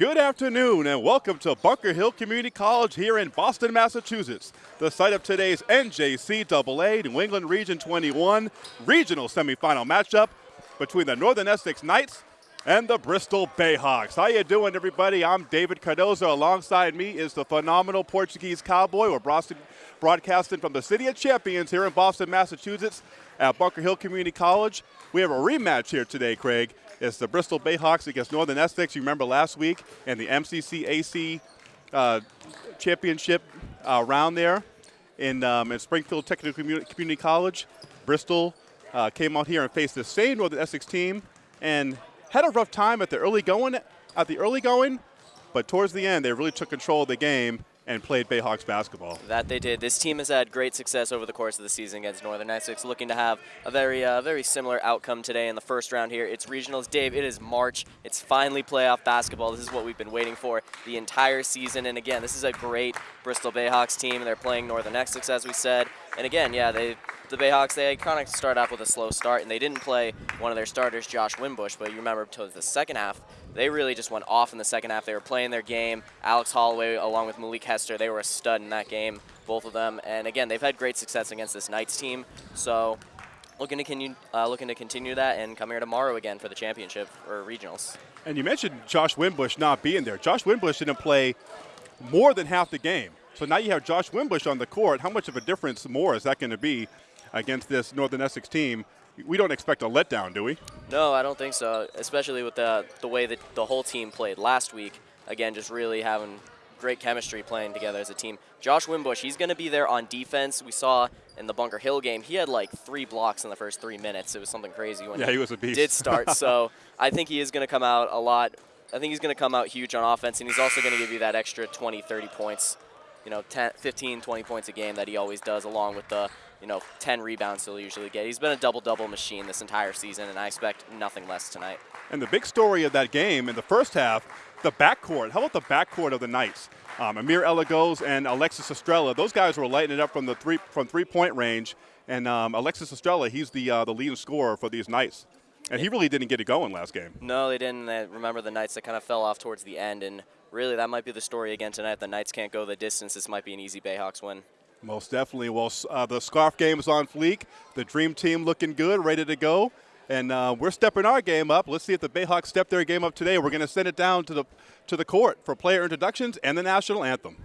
Good afternoon and welcome to Bunker Hill Community College here in Boston, Massachusetts, the site of today's NJCAA New England Region 21 regional semifinal matchup between the Northern Essex Knights and the Bristol Bayhawks. How you doing, everybody? I'm David Cardozo. Alongside me is the phenomenal Portuguese Cowboy. We're broadcasting from the City of Champions here in Boston, Massachusetts at Bunker Hill Community College. We have a rematch here today, Craig. It's the Bristol Bayhawks against Northern Essex. You remember last week in the MCCAC uh, championship uh, round there in, um, in Springfield Technical Community College. Bristol uh, came out here and faced the same Northern Essex team and had a rough time at the early going, at the early going, but towards the end they really took control of the game and played Bayhawks basketball. That they did. This team has had great success over the course of the season against Northern Essex, looking to have a very, uh, very similar outcome today in the first round here. It's regionals. Dave, it is March. It's finally playoff basketball. This is what we've been waiting for the entire season. And again, this is a great Bristol Bayhawks team. They're playing Northern Essex, as we said. And again, yeah, they the Bayhawks, they kind of start off with a slow start, and they didn't play one of their starters, Josh Wimbush, but you remember towards the second half, they really just went off in the second half. They were playing their game. Alex Holloway, along with Malik Hester, they were a stud in that game, both of them. And again, they've had great success against this Knights team, so looking to, continue, uh, looking to continue that and come here tomorrow again for the championship or regionals. And you mentioned Josh Wimbush not being there. Josh Wimbush didn't play more than half the game. So now you have Josh Wimbush on the court. How much of a difference more is that going to be against this Northern Essex team. We don't expect a letdown, do we? No, I don't think so, especially with the, the way that the whole team played last week. Again, just really having great chemistry playing together as a team. Josh Wimbush, he's going to be there on defense. We saw in the Bunker Hill game, he had like three blocks in the first three minutes. It was something crazy when yeah, he, was a beast. did start. so I think he is going to come out a lot. I think he's going to come out huge on offense, and he's also going to give you that extra 20, 30 points, you know, 10, 15, 20 points a game that he always does, along with the you know, 10 rebounds he'll usually get. He's been a double-double machine this entire season, and I expect nothing less tonight. And the big story of that game in the first half, the backcourt. How about the backcourt of the Knights? Um, Amir Elagos and Alexis Estrella, those guys were lighting it up from the three from three-point range. And um, Alexis Estrella, he's the uh, the leading scorer for these Knights. And he really didn't get it going last game. No, they didn't. I remember the Knights that kind of fell off towards the end, and really that might be the story again tonight. The Knights can't go the distance. This might be an easy Bayhawks win. Most definitely. Well, uh, the scarf game is on fleek. The dream team looking good, ready to go. And uh, we're stepping our game up. Let's see if the Bayhawks step their game up today. We're going to send it down to the to the court for player introductions and the national anthem.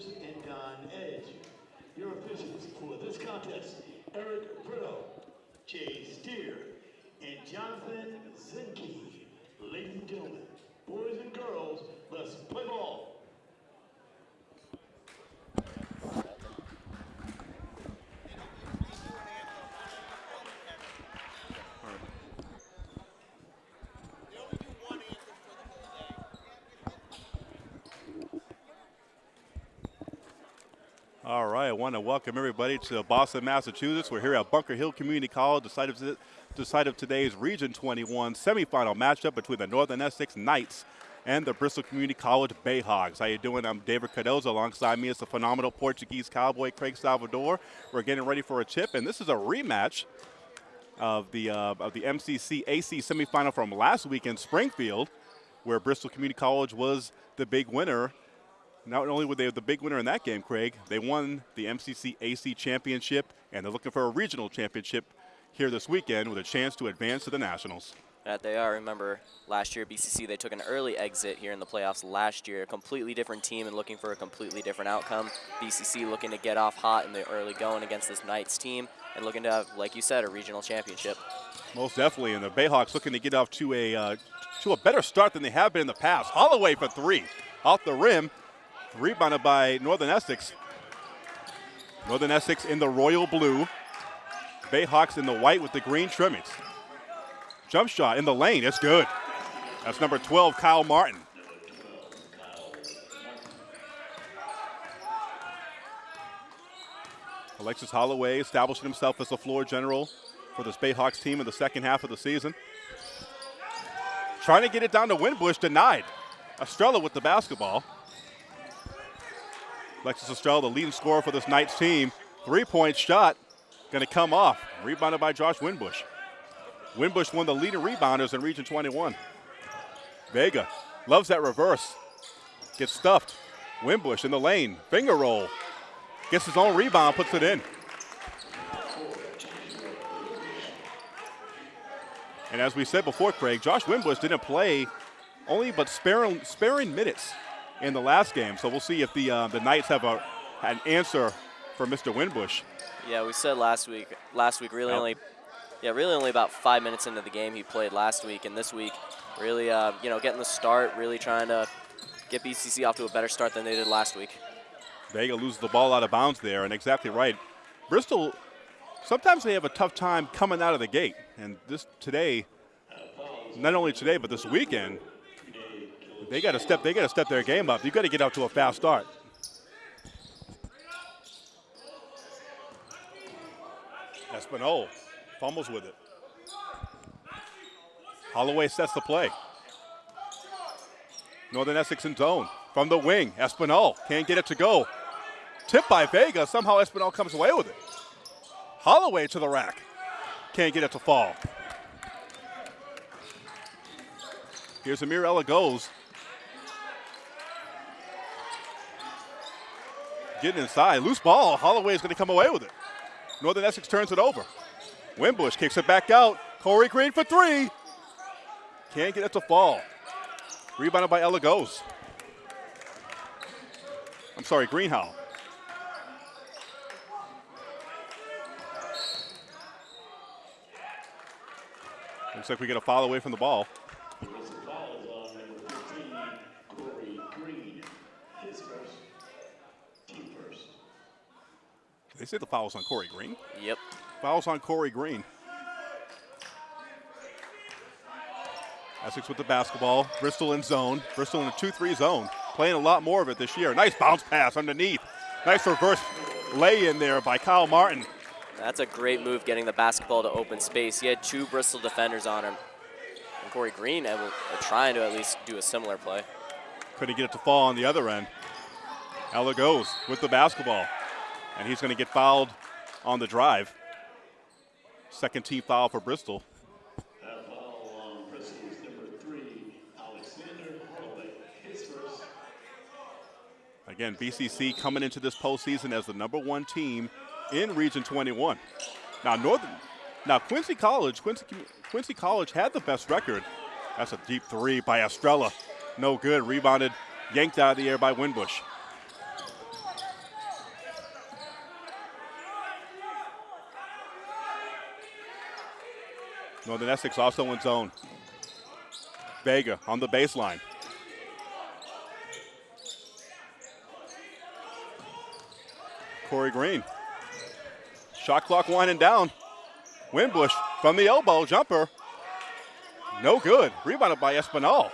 And Don Edge. Your officials for this contest, Eric Britto, Jay Steer, and Jonathan Zinke. Ladies and gentlemen, boys and girls, let's play ball. All right, I want to welcome everybody to Boston, Massachusetts. We're here at Bunker Hill Community College, the site of, the site of today's Region 21 semifinal matchup between the Northern Essex Knights and the Bristol Community College Bayhawks. How you doing? I'm David Cardozo. Alongside me is the phenomenal Portuguese cowboy Craig Salvador. We're getting ready for a chip, and this is a rematch of the uh, of the MCC AC semifinal from last week in Springfield, where Bristol Community College was the big winner not only were they the big winner in that game, Craig, they won the MCC AC championship, and they're looking for a regional championship here this weekend with a chance to advance to the Nationals. That they are. Remember, last year BCC they took an early exit here in the playoffs last year. A completely different team and looking for a completely different outcome. BCC looking to get off hot in the early going against this Knights team and looking to have, like you said, a regional championship. Most definitely, and the Bayhawks looking to get off to a uh, to a better start than they have been in the past. Holloway for three, off the rim, Rebounded by Northern Essex. Northern Essex in the royal blue. Bayhawks in the white with the green trimmings. Jump shot in the lane. It's good. That's number 12, Kyle Martin. Alexis Holloway establishing himself as the floor general for this Bayhawks team in the second half of the season. Trying to get it down to Winbush, denied. Estrella with the basketball. Alexis Estrella, the leading scorer for this Knights team. Three-point shot going to come off. Rebounded by Josh Winbush. Winbush one of the leading rebounders in Region 21. Vega loves that reverse. Gets stuffed. Winbush in the lane. Finger roll. Gets his own rebound, puts it in. And as we said before, Craig, Josh Winbush didn't play only but sparing, sparing minutes in the last game. So we'll see if the uh, the Knights have a an answer for Mr. Winbush. Yeah, we said last week. Last week, really only, yeah, really only about five minutes into the game he played last week, and this week, really, uh, you know, getting the start, really trying to get BCC off to a better start than they did last week. Vega loses the ball out of bounds there, and exactly right. Bristol, sometimes they have a tough time coming out of the gate, and this today, not only today but this weekend, they got to step. They got to step their game up. You got to get out to a fast start. Espinal fumbles with it. Holloway sets the play. Northern Essex in zone from the wing. Espinal can't get it to go. Tipped by Vega. Somehow Espinal comes away with it. Holloway to the rack. Can't get it to fall. Here's Amir Elagos. Getting inside. Loose ball. Holloway is going to come away with it. Northern Essex turns it over. Wimbush kicks it back out. Corey Green for three. Can't get it to fall. Rebounded by Elagos. I'm sorry, Greenhow. Looks like we get a foul away from the ball. There is a foul on number 15, Corey Green. His first, team first. They say the foul's on Corey Green. Yep. Fouls on Corey Green. Essex with the basketball. Bristol in zone. Bristol in a 2-3 zone. Playing a lot more of it this year. Nice bounce pass underneath. Nice reverse lay in there by Kyle Martin. That's a great move getting the basketball to open space. He had two Bristol defenders on him. And Corey Green uh, trying to at least do a similar play. Couldn't get it to fall on the other end. Elagos with the basketball and he's going to get fouled on the drive. Second team foul for Bristol. Again, BCC coming into this postseason as the number one team in Region 21. Now, Northern, now Quincy College, Quincy, Quincy College had the best record. That's a deep three by Estrella. No good. Rebounded, yanked out of the air by Winbush. Northern Essex also in zone. Vega on the baseline. Corey Green. Shot clock winding down. Winbush from the elbow, jumper. No good. Rebounded by Espinal.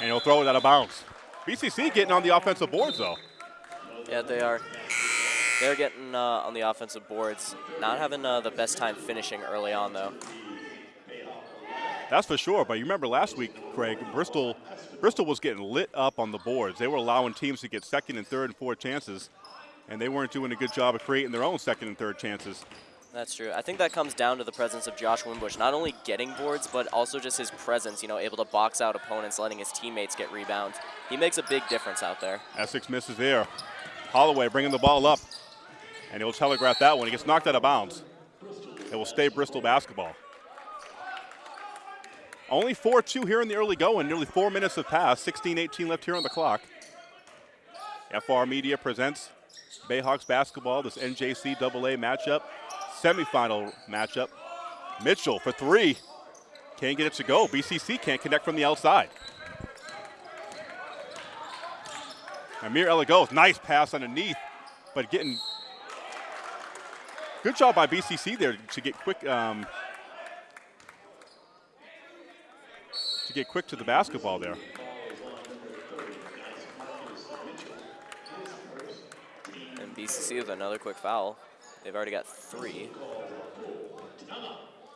And he'll throw it out of bounds. BCC getting on the offensive boards, though. Yeah, they are. They're getting uh, on the offensive boards. Not having uh, the best time finishing early on, though. That's for sure. But you remember last week, Craig, Bristol, Bristol was getting lit up on the boards. They were allowing teams to get second and third and fourth chances, and they weren't doing a good job of creating their own second and third chances. That's true. I think that comes down to the presence of Josh Winbush, not only getting boards, but also just his presence, you know, able to box out opponents, letting his teammates get rebounds. He makes a big difference out there. Essex misses there. Holloway bringing the ball up, and he'll telegraph that one. He gets knocked out of bounds. It will stay Bristol basketball. Only 4-2 here in the early going. Nearly four minutes have passed. 16-18 left here on the clock. FR Media presents Bayhawks basketball, this NJC AA matchup, semifinal matchup. Mitchell for three. Can't get it to go. BCC can't connect from the outside. Amir Elagos, nice pass underneath, but getting good job by BCC there to get quick um, get quick to the basketball there. And BCC with another quick foul. They've already got three.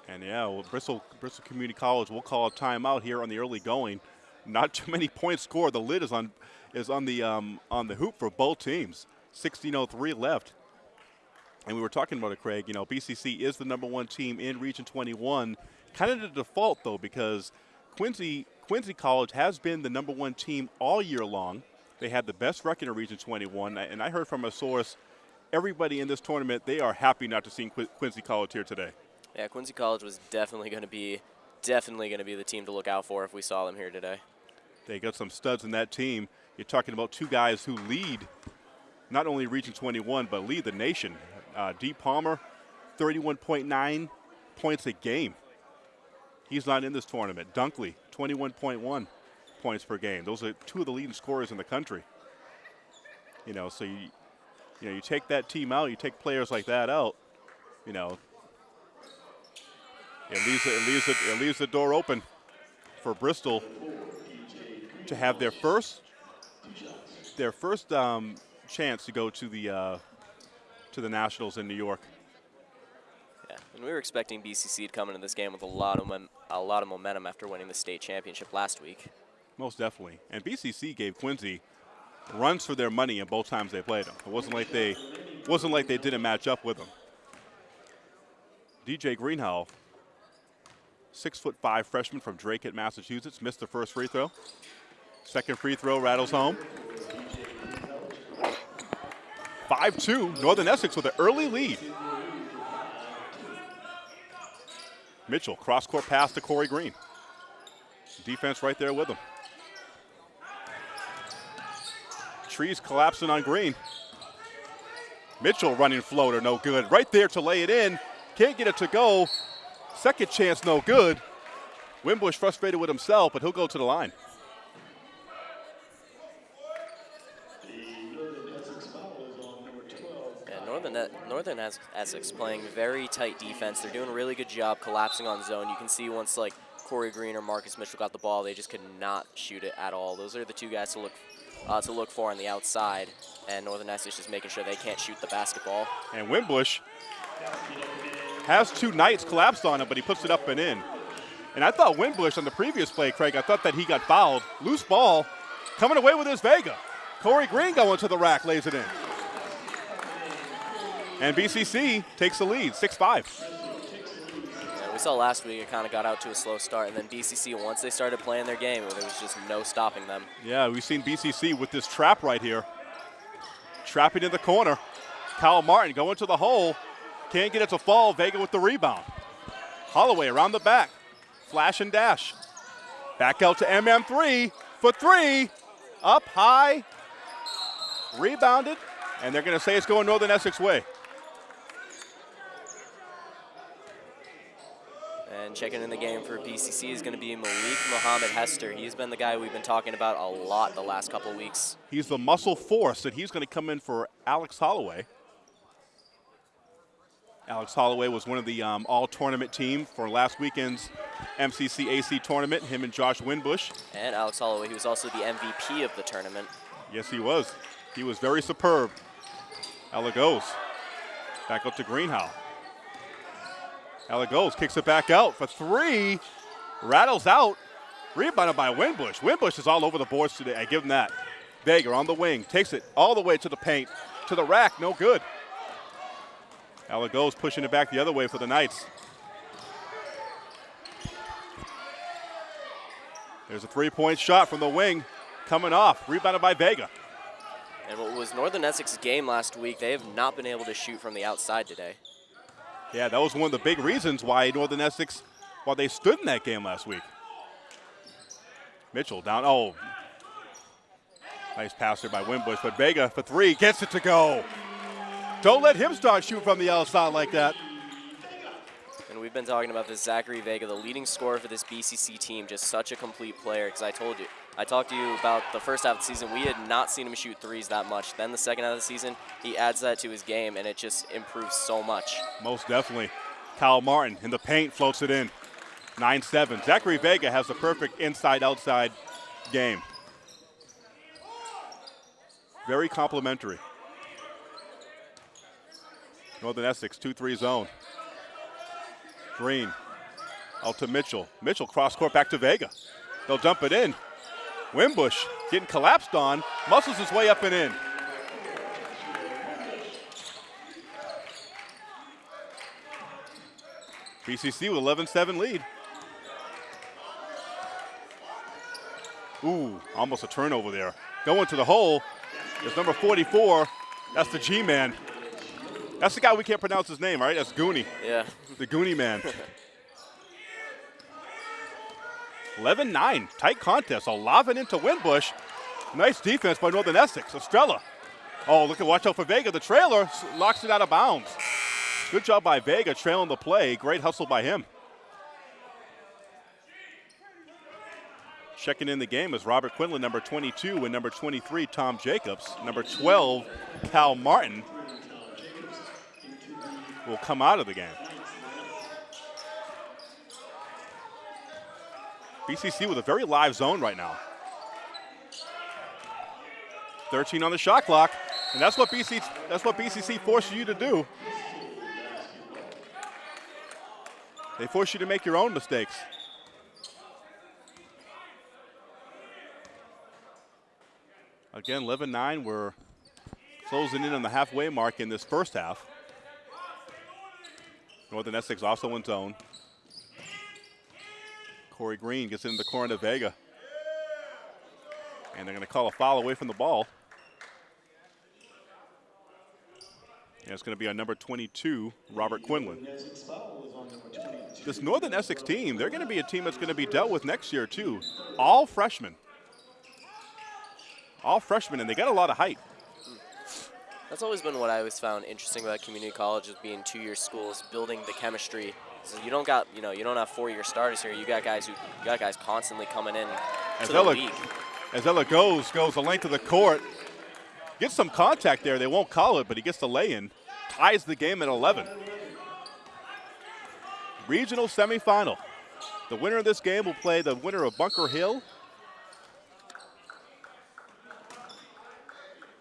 And yeah, well, Bristol Bristol Community College will call a timeout here on the early going. Not too many points scored. The lid is on is on the um, on the hoop for both teams. 16:03 left. And we were talking about it, Craig. You know, BCC is the number one team in Region 21. Kind of the default though, because Quincy Quincy College has been the number one team all year long. They had the best record in Region 21, and I heard from a source, everybody in this tournament they are happy not to see Quincy College here today. Yeah, Quincy College was definitely going to be definitely going to be the team to look out for if we saw them here today. They got some studs in that team. You're talking about two guys who lead not only Region 21 but lead the nation. Uh, D. Palmer, 31.9 points a game. He's not in this tournament. Dunkley, 21.1 points per game. Those are two of the leading scorers in the country. You know, so you, you know, you take that team out, you take players like that out, you know, it leaves it, leaves it, it leaves the door open for Bristol to have their first their first um, chance to go to the uh, to the Nationals in New York. And we were expecting BCC to come into this game with a lot of a lot of momentum after winning the state championship last week. Most definitely, and BCC gave Quincy runs for their money in both times they played them. It wasn't like they wasn't like they didn't match up with them. DJ Greenhow, six foot five freshman from Dracut Massachusetts, missed the first free throw. Second free throw rattles home. 5-2, Northern Essex with an early lead. Mitchell, cross-court pass to Corey Green. Defense right there with him. Trees collapsing on Green. Mitchell running floater, no good. Right there to lay it in. Can't get it to go. Second chance, no good. Winbush frustrated with himself, but he'll go to the line. Northern, Essex playing very tight defense. They're doing a really good job collapsing on zone. You can see once like Corey Green or Marcus Mitchell got the ball, they just could not shoot it at all. Those are the two guys to look uh, to look for on the outside, and Northern Essex just making sure they can't shoot the basketball. And Winbush has two Knights collapsed on him, but he puts it up and in. And I thought Winbush on the previous play, Craig, I thought that he got fouled. Loose ball, coming away with his Vega. Corey Green going to the rack, lays it in. And BCC takes the lead, 6-5. Yeah, we saw last week it kind of got out to a slow start, and then BCC, once they started playing their game, there was just no stopping them. Yeah, we've seen BCC with this trap right here. Trapping in the corner. Kyle Martin going to the hole. Can't get it to fall. Vega with the rebound. Holloway around the back. Flash and dash. Back out to MM3 for three. Up high. Rebounded. And they're going to say it's going Northern Essex way. And checking in the game for BCC is going to be Malik Mohammed Hester. He's been the guy we've been talking about a lot the last couple weeks. He's the muscle force, and he's going to come in for Alex Holloway. Alex Holloway was one of the um, all-tournament team for last weekend's MCCAC tournament, him and Josh Winbush. And Alex Holloway, he was also the MVP of the tournament. Yes, he was. He was very superb. Elagos. Back up to Greenhow. Elagos, kicks it back out for three. Rattles out. Rebounded by Winbush. Winbush is all over the boards today. I give him that. Vega on the wing, takes it all the way to the paint, to the rack, no good. Elagos, pushing it back the other way for the Knights. There's a three-point shot from the wing, coming off, rebounded by Vega. And what was Northern Essex's game last week, they have not been able to shoot from the outside today. Yeah, that was one of the big reasons why Northern Essex, why they stood in that game last week. Mitchell down, oh. Nice pass there by Winbush, but Vega for three, gets it to go. Don't let him start shooting from the outside like that. And we've been talking about this Zachary Vega, the leading scorer for this BCC team, just such a complete player. Because I told you, I talked to you about the first half of the season. We had not seen him shoot threes that much. Then the second half of the season, he adds that to his game, and it just improves so much. Most definitely. Kyle Martin in the paint floats it in. 9-7. Zachary Vega has the perfect inside-outside game. Very complimentary. Northern Essex, 2-3 zone. Green out to Mitchell. Mitchell cross court back to Vega. They'll dump it in. Wimbush getting collapsed on, muscles his way up and in. BCC with 11-7 lead. Ooh, almost a turnover there. Going to the hole is number 44. That's the G-man. That's the guy we can't pronounce his name, right? That's Goonie. Yeah. The Goonie man. 11-9, tight contest. Olavin into Winbush. Nice defense by Northern Essex. Estrella. Oh, look at watch out for Vega. The trailer locks it out of bounds. Good job by Vega trailing the play. Great hustle by him. Checking in the game is Robert Quinlan, number 22, and number 23, Tom Jacobs. Number 12, Cal Martin will come out of the game. BCC with a very live zone right now. 13 on the shot clock, and that's what BCC that's what BCC forces you to do. They force you to make your own mistakes. Again, 11-9, we're closing in on the halfway mark in this first half. Northern Essex also in zone. Corey Green gets into the corner to Vega. And they're going to call a foul away from the ball. And it's going to be on number 22, Robert Quinlan. This Northern Essex team, they're going to be a team that's going to be dealt with next year, too. All freshmen. All freshmen, and they got a lot of height. That's always been what I always found interesting about community colleges being two-year schools, building the chemistry. So you don't got, you know, you don't have four-year starters here. You got guys who, you got guys constantly coming in as to the Ella, league. As Elagos, goes the length of the court, gets some contact there. They won't call it, but he gets the lay-in, ties the game at 11. Regional semifinal. The winner of this game will play the winner of Bunker Hill.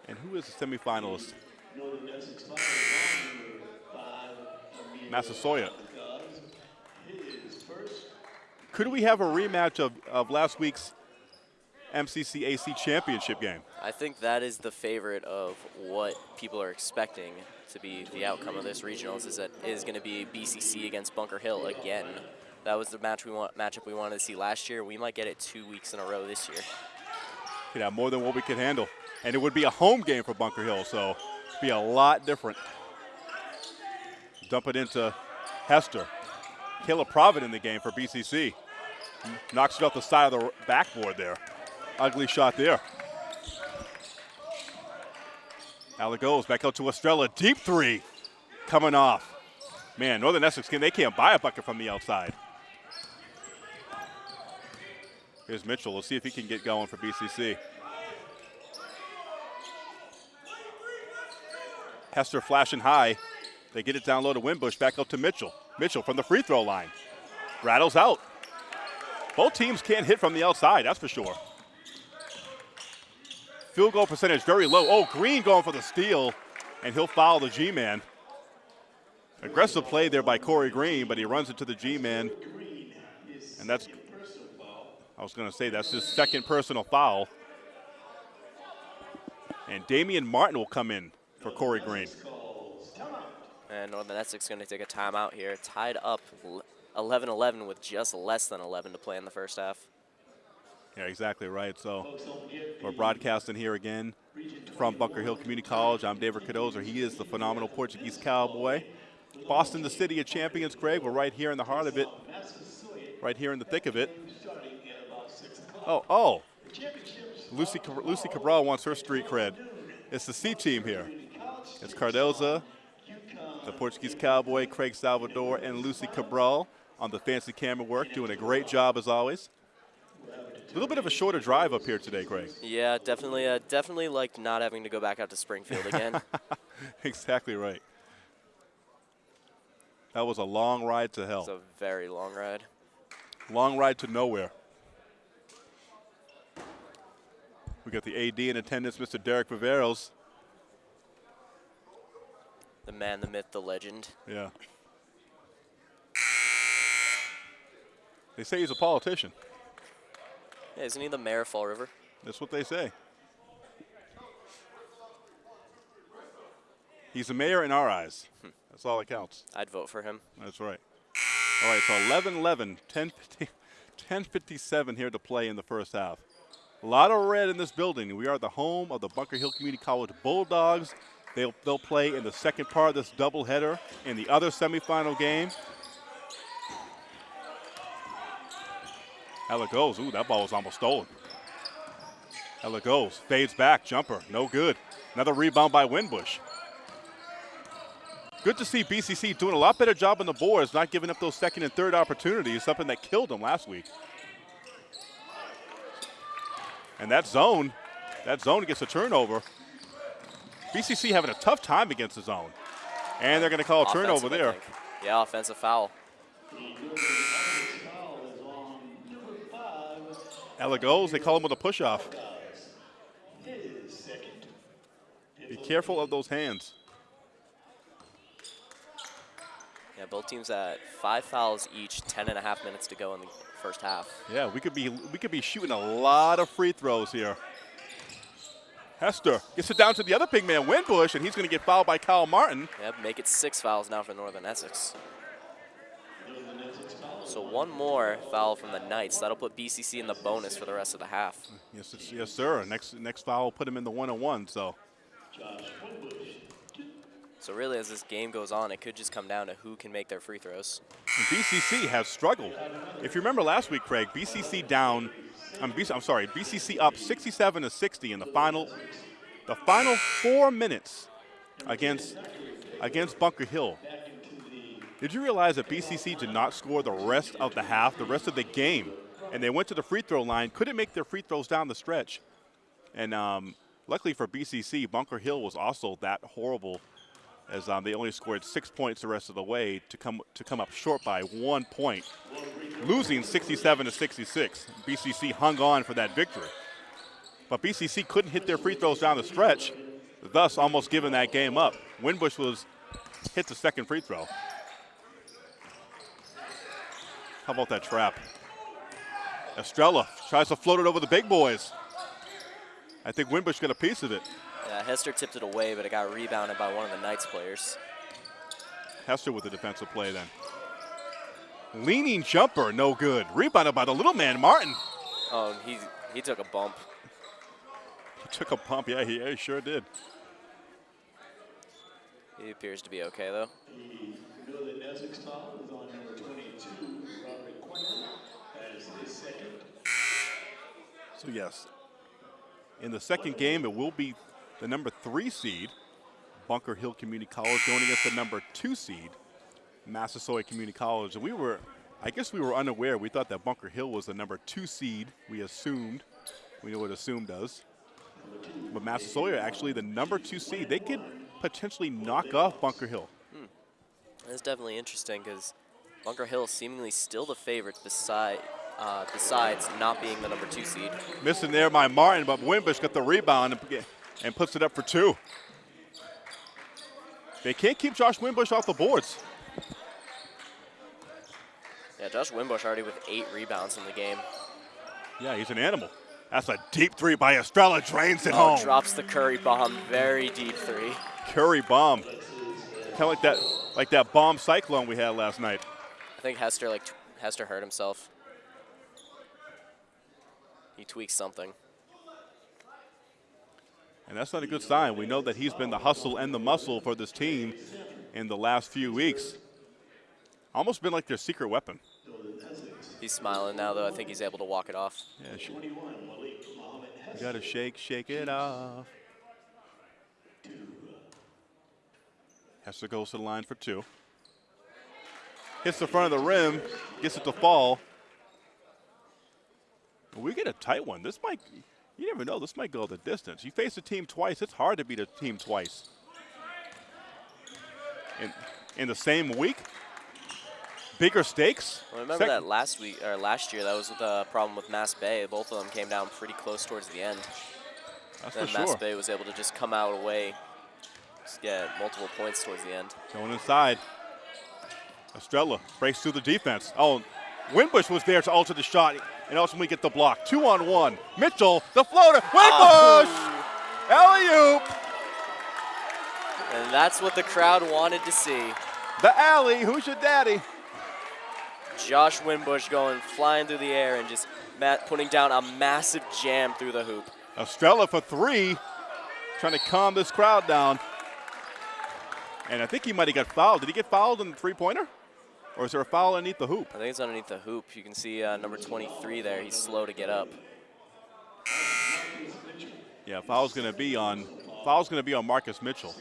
And who is the semifinalist? Massasoit. Could we have a rematch of, of last week's MCCAC championship game? I think that is the favorite of what people are expecting to be the outcome of this regionals is that is going to be BCC against Bunker Hill again. That was the match we want matchup we wanted to see last year. We might get it two weeks in a row this year. Could have more than what we could handle. And it would be a home game for Bunker Hill, so it'd be a lot different. Dump it into Hester. Caleb Provitt in the game for BCC. Knocks it off the side of the backboard there. Ugly shot there. Alec goes back out to Estrella. Deep three coming off. Man, Northern Essex, can they can't buy a bucket from the outside. Here's Mitchell. Let's see if he can get going for BCC. Hester flashing high. They get it down low to Winbush. Back up to Mitchell. Mitchell from the free throw line. Rattles out. Both teams can't hit from the outside, that's for sure. Field goal percentage very low. Oh, Green going for the steal, and he'll foul the G-man. Aggressive play there by Corey Green, but he runs into the G-man. And that's, I was going to say, that's his second personal foul. And Damian Martin will come in for Corey Green. And Northern Essex going to take a timeout here, tied up 11-11 with just less than 11 to play in the first half. Yeah, exactly right. So we're broadcasting here again from Bunker Hill Community College. I'm David Cardozo. He is the phenomenal Portuguese cowboy. Boston, the city of champions, Craig. We're right here in the heart of it, right here in the thick of it. Oh, oh. Lucy, Lucy Cabral wants her street cred. It's the C team here. It's Cardozo, the Portuguese cowboy, Craig Salvador, and Lucy Cabral on the fancy camera work, doing a great job as always. A little bit of a shorter drive up here today, Craig. Yeah, definitely, uh, definitely like not having to go back out to Springfield again. exactly right. That was a long ride to hell. It's a very long ride. Long ride to nowhere. We got the AD in attendance, Mr. Derek Viveros. The man, the myth, the legend. Yeah. They say he's a politician. Yeah, isn't he the mayor of Fall River? That's what they say. He's the mayor in our eyes. Hmm. That's all that counts. I'd vote for him. That's right. All right, so 11-11, 10-57 here to play in the first half. A lot of red in this building. We are the home of the Bunker Hill Community College Bulldogs. They'll, they'll play in the second part of this doubleheader in the other semifinal game. Elagos. Ooh, that ball was almost stolen. Elagos. Fades back. Jumper. No good. Another rebound by Winbush. Good to see BCC doing a lot better job on the boards, not giving up those second and third opportunities, something that killed them last week. And that zone, that zone gets a turnover. BCC having a tough time against the zone. And they're going to call a turnover there. Yeah, offensive foul. Elagos. They call him with a push-off. Be careful of those hands. Yeah, both teams at five fouls each, 10 and a half minutes to go in the first half. Yeah, we could be we could be shooting a lot of free throws here. Hester gets it down to the other big man, Winbush, and he's going to get fouled by Kyle Martin. Yep, make it six fouls now for Northern Essex. So one more foul from the Knights. That'll put BCC in the bonus for the rest of the half. Yes, yes, sir. Next next foul will put him in the one-on-one. So. So really, as this game goes on, it could just come down to who can make their free throws. And BCC has struggled. If you remember last week, Craig, BCC down. I'm, BC, I'm sorry, BCC up 67 to 60 in the final, the final four minutes against against Bunker Hill. Did you realize that BCC did not score the rest of the half, the rest of the game, and they went to the free throw line, couldn't make their free throws down the stretch, and um, luckily for BCC, Bunker Hill was also that horrible as um, they only scored six points the rest of the way to come to come up short by one point, losing 67 to 66. BCC hung on for that victory, but BCC couldn't hit their free throws down the stretch, thus almost giving that game up. Winbush was hit the second free throw. How about that trap? Estrella tries to float it over the big boys. I think Winbush got a piece of it. Yeah, Hester tipped it away, but it got rebounded by one of the Knights players. Hester with the defensive play then. Leaning jumper, no good. Rebounded by the little man, Martin. Oh, he, he took a bump. He took a bump, Yeah, he, yeah, he sure did. He appears to be okay, though. The Northern Essex foul is on number 22, Robert Quinlan, as his second. So yes, in the second game, it will be the number three seed, Bunker Hill Community College, going against the number two seed, Massasoit Community College. And we were, I guess we were unaware. We thought that Bunker Hill was the number two seed. We assumed. We know what assume does. But Massasoit are actually the number two seed. They could potentially knock off Bunker Hill. Hmm. That's definitely interesting because Bunker Hill seemingly still the favorites beside, uh, besides not being the number two seed. Missing there by Martin, but Wimbush got the rebound and, puts it up for two. They can't keep Josh Wimbush off the boards. Yeah, Josh Wimbush already with eight rebounds in the game. Yeah, he's an animal. That's a deep three by Estrella, drains it Oh, home. drops the Curry bomb, very deep three. Curry bomb. Kind of like that, like that bomb cyclone we had last night. I think Hester like Hester hurt himself. He tweaked something. And that's not a good sign. We know that he's been the hustle and the muscle for this team in the last few weeks. Almost been like their secret weapon. He's smiling now, though. I think he's able to walk it off. Yeah, sh- you gotta shake, shake it off. Hester goes to the line for two. Hits the front of the rim, gets it to fall. We get a tight one. This might, you never know, this might go the distance. You face a team twice, it's hard to beat a team twice. In, in the same week? Bigger stakes? Well, remember Sec- that last week or last year? That was the problem with Mass Bay. Both of them came down pretty close towards the end. That's Then Mass sure. Bay was able to just come out away, just get multiple points towards the end. Going inside. Estrella breaks through the defense. Oh, Winbush was there to alter the shot and ultimately get the block. Two on one. Mitchell, the floater. Winbush! Oh. Alley oop! And that's what the crowd wanted to see. The alley. Who's your daddy? Josh Winbush going flying through the air and just putting down a massive jam through the hoop. Estrella for three. Trying to calm this crowd down. And I think he might have got fouled. Did he get fouled in the three pointer? Or is there a foul underneath the hoop? I think it's underneath the hoop. You can see uh, number 23 there. He's slow to get up. Yeah, foul's going to be on. Foul's going to be on Marcus Mitchell.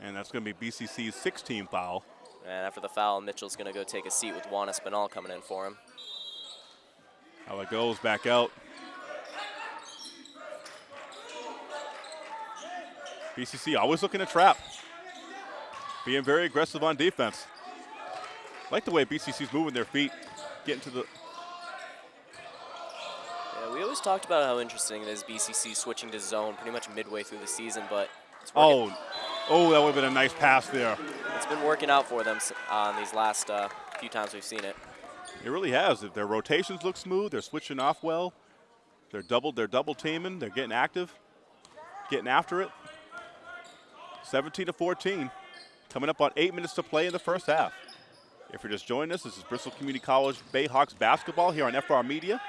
And that's going to be BCC's 16 foul. And after the foul, Mitchell's going to go take a seat with Juan Espinal coming in for him. How it goes back out. BCC always looking to trap. Being very aggressive on defense. like the way BCC's moving their feet, getting to the. Yeah, we always talked about how interesting it is BCC switching to zone pretty much midway through the season, but it's, Oh, oh, that would have been a nice pass there. it's been working out for them on these last uh, few times we've seen it. It really has. Their rotations look smooth. They're switching off well. They're double. They're double teaming. They're getting active, getting after it. 17 to 14, coming up on eight minutes to play in the first half. If you're just joining us, this is Bristol Community College Bayhawks basketball here on FR Media.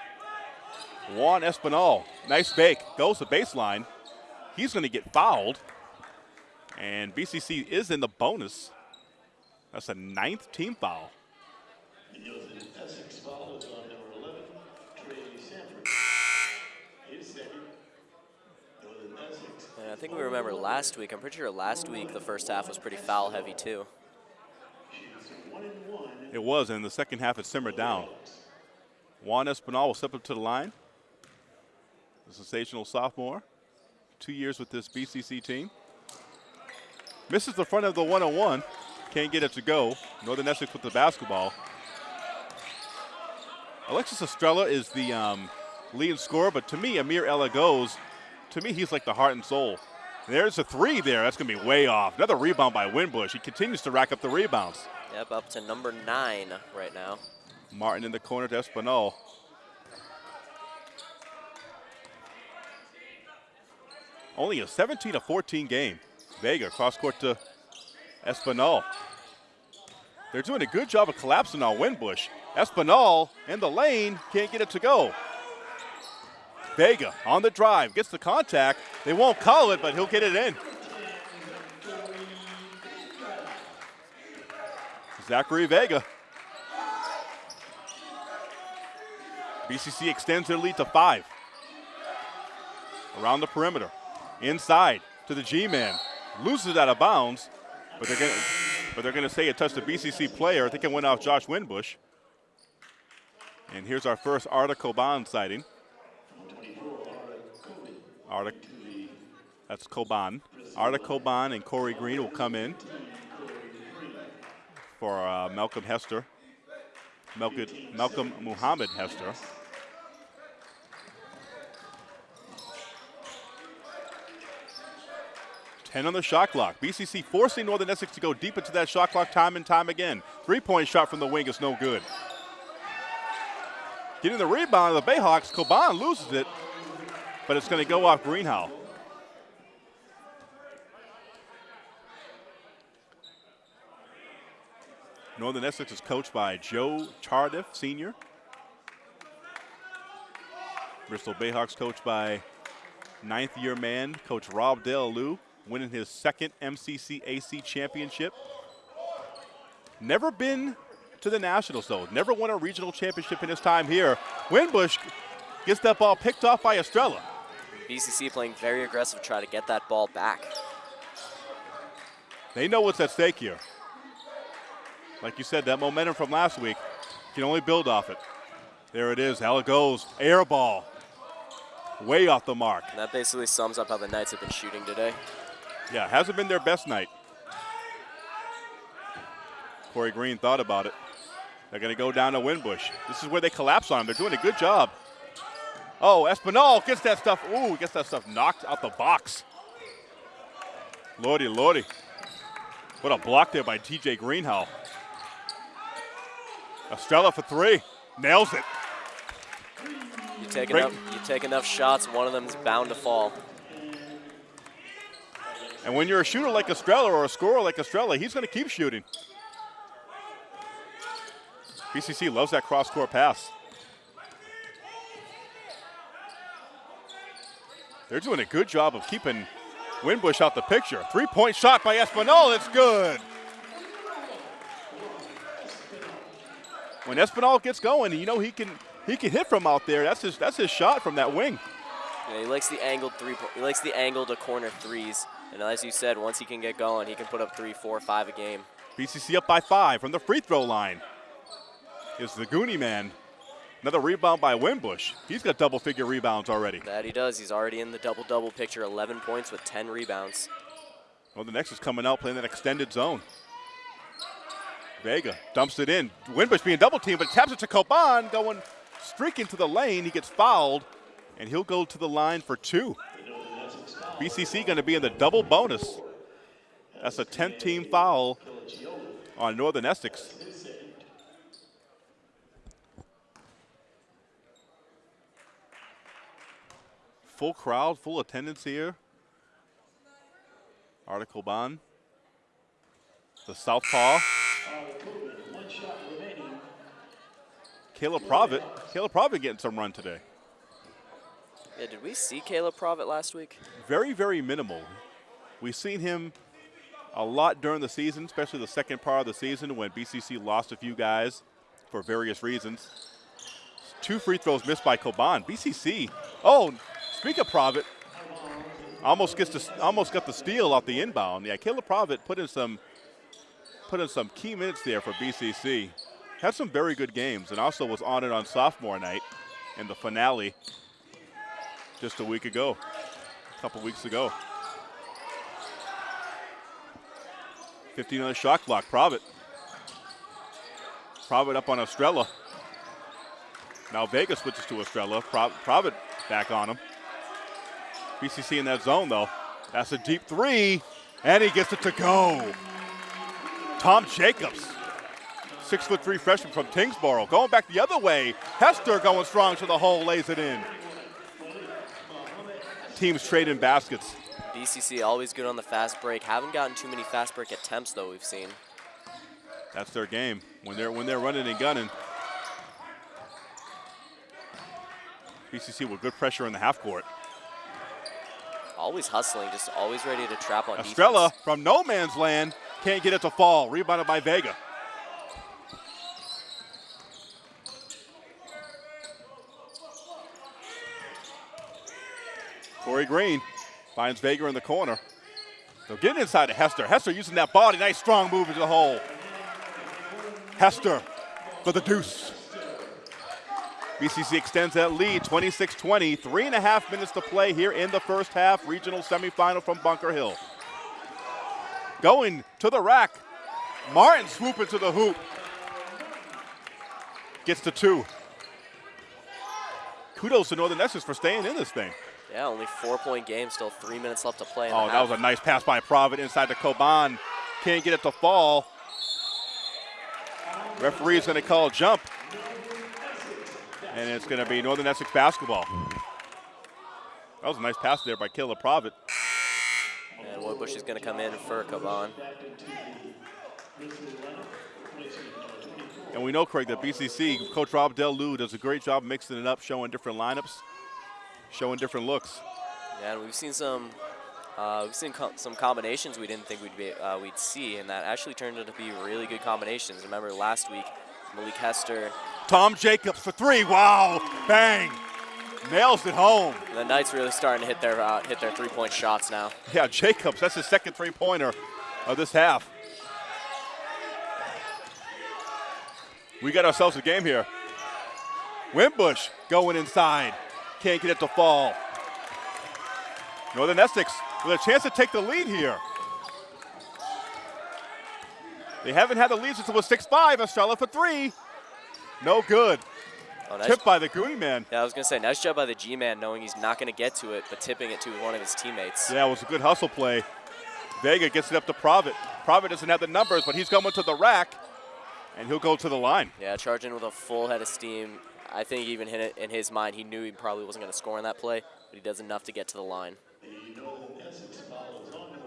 Juan Espinal, nice bake, goes to baseline. He's going to get fouled, and BCC is in the bonus. That's a ninth team foul. The Northern Essex foul is on number 11, Trey Sanford. His second. Northern Essex. And I think we remember last week, I'm pretty sure last week the first half was pretty foul heavy too. It was, and the second half it simmered down. Juan Espinal will step up to the line. The sensational sophomore. Two years with this BCC team. Misses the front of the one-on-one. Can't get it to go. Northern Essex with the basketball. Alexis Estrella is the um, lead scorer, but to me, Amir Elagos. To me, he's like the heart and soul. There's a three there. That's going to be way off. Another rebound by Winbush. He continues to rack up the rebounds. Yep, up to number nine right now. Martin in the corner to Espinal. Only a 17 to 14 game. Vega cross court to Espinal. They're doing a good job of collapsing on Winbush. Espinal in the lane can't get it to go. Vega on the drive, gets the contact. They won't call it, but he'll get it in. Zachary Vega. BCC extends their lead to five. Around the perimeter. Inside to the G-man. Loses out of bounds, but they're to but they're going to say it touched a BCC player. I think it went off Josh Winbush. And here's our first Arda Coban sighting. Arda, that's Coban. Arda Coban and Corey Green will come in for uh, Malcolm Hester. Malcolm, Malcolm Muhammad Hester. Ten on the shot clock. BCC forcing Northern Essex to go deep into that shot clock time and time again. Three-point shot from the wing is no good. Getting the rebound of the Bayhawks, Coban loses it, but it's going to go off Greenhow. Northern Essex is coached by Joe Chardiff, senior. Bristol Bayhawks coached by ninth year man, Coach Rob Delalu, winning his second MCCAC championship. Never been to the Nationals, though. Never won a regional championship in his time here. Winbush gets that ball picked off by Estrella. BCC playing very aggressive, try to get that ball back. They know what's at stake here. Like you said, that momentum from last week can only build off it. There it is. How it goes. Air ball. Way off the mark. And that basically sums up how the Knights have been shooting today. Yeah, hasn't been their best night. Corey Green thought about it. They're going to go down to Winbush. This is where they collapse on him. They're doing a good job. Oh, Espinal gets that stuff. Ooh, gets that stuff knocked out the box. Lordy, lordy. What a block there by TJ Greenhow. Estrella for three. Nails it. You take, Great. enough, you take enough shots, one of them's bound to fall. And when you're a shooter like Estrella or a scorer like Estrella, he's going to keep shooting. BCC loves that cross-court pass. They're doing a good job of keeping Winbush out the picture. Three-point shot by Espinal, it's good. When Espinal gets going, you know he can he can hit from out there. That's his that's his shot from that wing. Yeah, he likes the angled three. He likes the angled to corner threes. And as you said, once he can get going, he can put up three, four, five a game. BCC up by five from the free throw line. Is the Goonie man. Another rebound by Winbush. He's got double figure rebounds already. That he does. He's already in the double-double picture. 11 points with 10 rebounds. Well, the next is coming out playing that extended zone. Vega dumps it in. Winbush being double teamed, but taps it to Coban, going streaking to the lane. He gets fouled, and he'll go to the line for two. BCC going to be in the double bonus. That's a 10th team foul on Northern Essex. Full crowd, full attendance here. Arda Coban. The Southpaw. One shot remaining. Caleb Provitt. Caleb Provitt getting some run today. Yeah, did we see Caleb Provitt last week? Very, very minimal. We've seen him a lot during the season, especially the second part of the season when BCC lost a few guys for various reasons. Two free throws missed by Coban. BCC. Oh, speak of Provitt, almost gets to, almost got the steal off the inbound. Yeah, Caleb Provitt put in some put in some key minutes there for BCC. Had some very good games, and also was on it on sophomore night in the finale just a week ago, a couple weeks ago. 15 on the shot clock. Provitt. Provitt up on Estrella. Now Vega switches to Estrella. Pro- Provitt back on him. BCC in that zone though. That's a deep three, and he gets it to go. Tom Jacobs, six foot three freshman from Tyngsboro, going back the other way. Hester going strong to the hole, lays it in. Teams trading baskets. BCC always good on the fast break. Haven't gotten too many fast break attempts though. We've seen. That's their game when they're when they're running and gunning. BCC with good pressure in the half court. Always hustling, just always ready to trap on Estrella defense. from no man's land can't get it to fall. Rebounded by Vega. Corey Green finds Vega in the corner. They'll get inside to Hester. Hester using that body. Nice strong move into the hole. Hester for the deuce. BCC extends that lead 26 20. Three and a half minutes to play here in the first half. Regional semifinal from Bunker Hill. Going to the rack. Martin swooping to the hoop. Gets to two. Kudos to Northern Essex for staying in this thing. Yeah, only four-point game, still three minutes left to play. in Oh, that was a nice pass by Provitt inside the Coban. Can't get it to fall. Referee is going to call a jump. And it's going to be Northern Essex basketball. That was a nice pass there by Caleb Provitt. Woodbush is going to come in for Coban. And we know, Craig, that BCC, Coach Rob Del Lou does a great job mixing it up, showing different lineups, showing different looks. Yeah, and we've seen some, uh, we've seen co- some combinations we didn't think we'd be, uh, we'd see, and that actually turned out to be really good combinations. Remember last week, Malik Hester, Tom Jacobs for three. Wow. Bang. Nails it home. the Knights really starting to hit their uh, hit their three-point shots now. Yeah, Jacobs, that's his second three pointer of this half. We got ourselves a game here. Wimbush going inside. Can't get it to fall. Northern Essex with a chance to take the lead here. They haven't had the lead since it was 6-5. Estrella for three. No good. Oh, nice. Tipped by the Goonie man. Yeah, I was gonna say nice job by the G-man, knowing he's not gonna get to it, but tipping it to one of his teammates. Yeah, it was a good hustle play. Vega gets it up to Provitt. Provitt doesn't have the numbers, but he's coming to the rack, and he'll go to the line. Yeah, charging with a full head of steam. I think even in his mind, he knew he probably wasn't gonna score on that play, but he does enough to get to the line.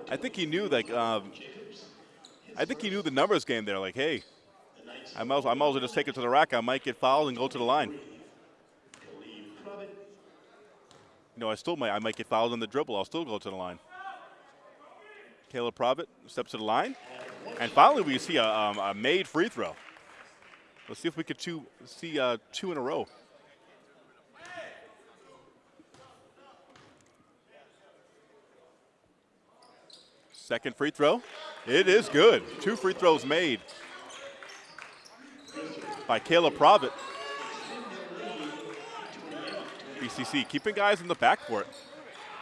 I think he knew, like, um, I think he knew the numbers game there. Like, hey, I might, as- I might as well just take it to the rack. I might get fouled and go to the line. You know, I still might, I might get fouled on the dribble. I'll still go to the line. Caleb Provitt steps to the line, and finally we see a, um, a made free throw. Let's see if we could two, see uh, two in a row. Second free throw. It is good. Two free throws made by Caleb Provitt. BCC keeping guys in the backcourt.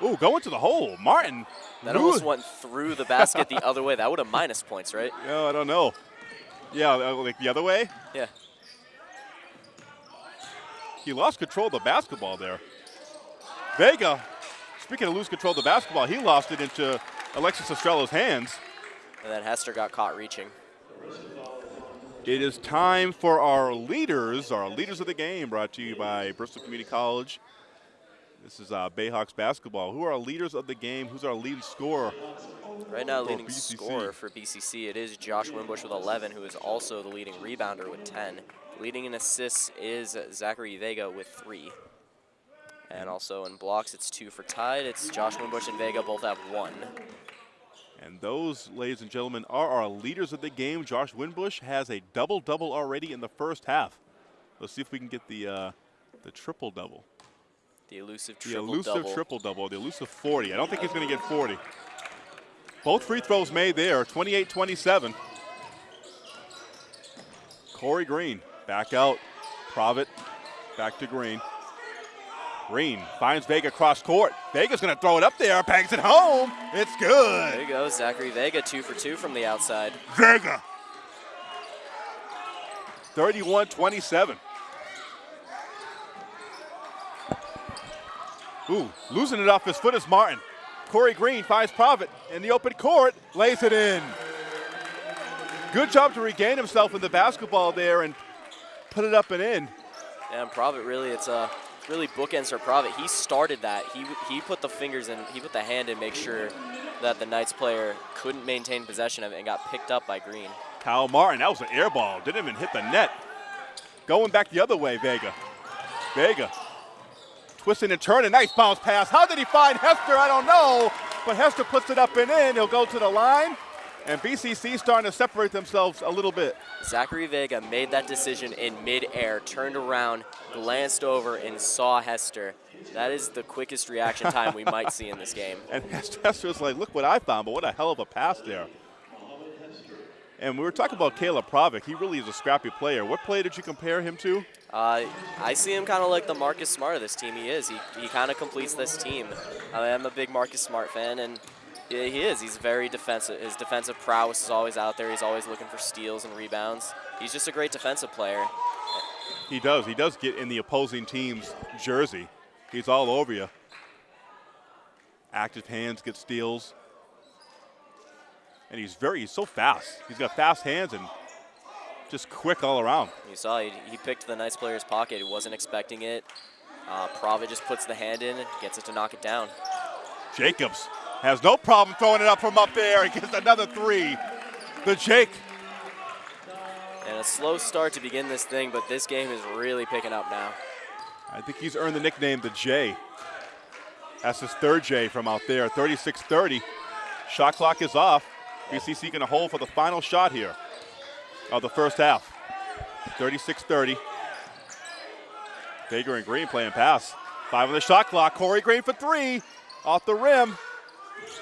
Ooh, going to the hole. Martin. That almost went through the basket the other way. That would have minus points, right? Yeah, I don't know. Yeah, uh, like the other way. Yeah. He lost control of the basketball there. Vega, speaking of lose control of the basketball, he lost it into Alexis Estrella's hands. And then Hester got caught reaching. It is time for our leaders, our leaders of the game, brought to you by Bristol Community College. This is uh, Bayhawks basketball. Who are our leaders of the game? Who's our leading scorer? Right now, leading BCC. scorer for BCC, it is Josh Wimbush with 11, who is also the leading rebounder with 10. Leading in assists is Zachary Vega with three. And also in blocks, it's two for tied. It's Josh Wimbush and Vega both have one. And those, ladies and gentlemen, are our leaders of the game. Josh Winbush has a double-double already in the first half. Let's see if we can get the uh, the triple-double. The elusive triple-double. The triple elusive double. triple-double, the elusive 40. I don't think he's going to get 40. Both free throws made there, 28-27. Corey Green back out. Provitt back to Green. Green finds Vega cross court. Vega's going to throw it up there, bangs it home. It's good. There you go, Zachary Vega, two for two from the outside. Vega. 31-27. Ooh, losing it off his foot is Martin. Corey Green finds Provitt in the open court, lays it in. Good job to regain himself in the basketball there and put it up and in. Yeah, and Provitt really, it's uh, really bookends her Provitt. He started that. He he put the fingers in, he put the hand in, make sure that the Knights player couldn't maintain possession of it and got picked up by Green. Kyle Martin, that was an air ball. Didn't even hit the net. Going back the other way, Vega. Vega Twisting and turning, nice bounce pass. How did he find Hester? I don't know. But Hester puts it up and in. He'll go to the line. And BCC starting to separate themselves a little bit. Zachary Vega made that decision in midair, turned around, glanced over, and saw Hester. That is the quickest reaction time we might see in this game. And Hester was like, look what I found, but what a hell of a pass there. And we were talking about Caleb Provitt. He really is a scrappy player. What play did you compare him to? Uh, I see him kind of like the Marcus Smart of this team. He is. He, he kind of completes this team. I am a big Marcus Smart fan, and yeah, he is. He's very defensive. His defensive prowess is always out there. He's always looking for steals and rebounds. He's just a great defensive player. He does. He does get in the opposing team's jersey. He's all over you. Active hands, get steals. And he's very, he's so fast. He's got fast hands and just quick all around. You saw he, he picked the nice player's pocket. He wasn't expecting it. Uh, Prava just puts the hand in and gets it to knock it down. Jacobs has no problem throwing it up from up there. He gets another three. The Jake. And a slow start to begin this thing, but this game is really picking up now. I think he's earned the nickname the J. That's his third J from out there. 36-30. Shot clock is off. BCC going to hold for the final shot here of the first half. 36-30. Vega and Green playing pass. Five on the shot clock. Corey Green for three. Off the rim.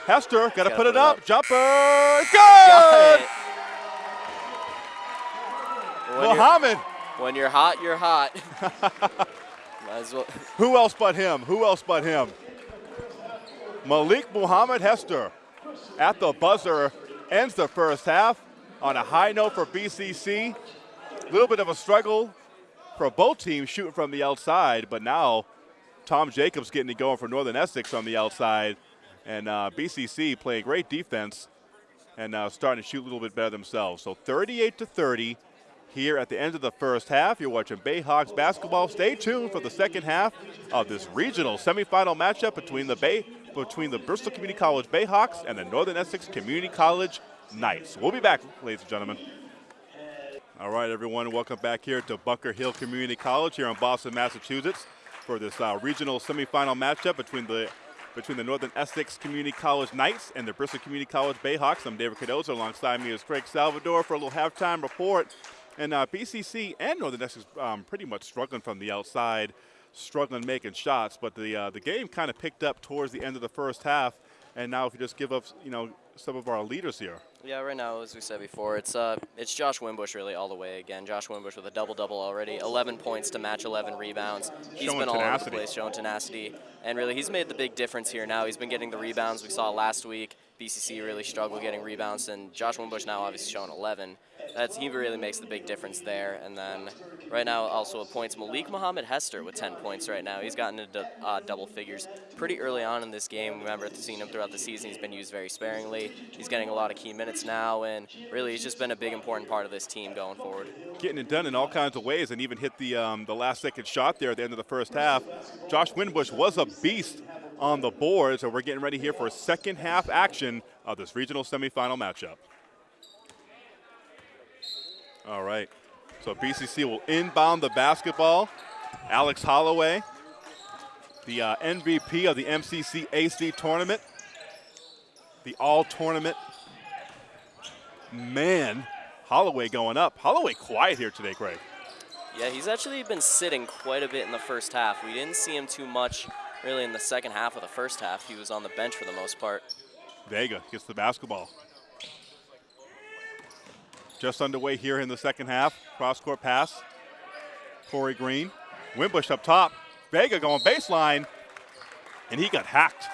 Hester got to put, it up. up. Jumper. Good! When Muhammad. You're, when you're hot, you're hot. well. Who else but him? Who else but him? Malik Muhammad Hester at the buzzer ends the first half on a high note for BCC. A little bit of a struggle for both teams shooting from the outside, but now Tom Jacobs getting it going for Northern Essex on the outside. And uh, BCC playing great defense and uh, starting to shoot a little bit better themselves. So 38 to 30 here at the end of the first half. You're watching Bayhawks basketball. Stay tuned for the second half of this regional semifinal matchup between the Bay between the Bristol Community College Bayhawks and the Northern Essex Community College Knights. We'll be back, ladies and gentlemen. All right, everyone, welcome back here to Bunker Hill Community College here in Boston, Massachusetts for this uh, regional semifinal matchup between the between the Northern Essex Community College Knights and the Bristol Community College Bayhawks. I'm David Cardozo. Alongside me is Craig Salvador for a little halftime report. And uh, BCC and Northern Essex um, pretty much struggling from the outside, struggling making shots. But the uh, the game kind of picked up towards the end of the first half. And now if you just give up, you know, some of our leaders here. Yeah, right now, as we said before, it's uh, it's Josh Wimbush really all the way again. Josh Wimbush with a double-double already, 11 points to match 11 rebounds. He's showing been all tenacity. over the place, showing tenacity, and really he's made the big difference here. Now he's been getting the rebounds we saw last week. BCC really struggled getting rebounds, and Josh Wimbush now obviously showing 11. That's he really makes the big difference there. And then right now also points Malik Muhammad Hester with 10 points right now. He's gotten into uh, double figures pretty early on in this game. Remember seeing him throughout the season. He's been used very sparingly. He's getting a lot of key minutes now, and really he's just been a big important part of this team going forward. Getting it done in all kinds of ways, and even hit the um, the last second shot there at the end of the first half. Josh Wimbush was a beast on the board, so we're getting ready here for second half action of this regional semifinal matchup. All right. So BCC will inbound the basketball. Alex Holloway, the uh, MVP of the MCC AC tournament, the all tournament man. Holloway going up. Holloway quiet here today, Craig. Yeah, he's actually been sitting quite a bit in the first half. We didn't see him too much really in the second half of the first half. He was on the bench for the most part. Vega gets the basketball. Just underway here in the second half. Cross court pass. Corey Green. Wimbush up top. Vega going baseline. And he got hacked.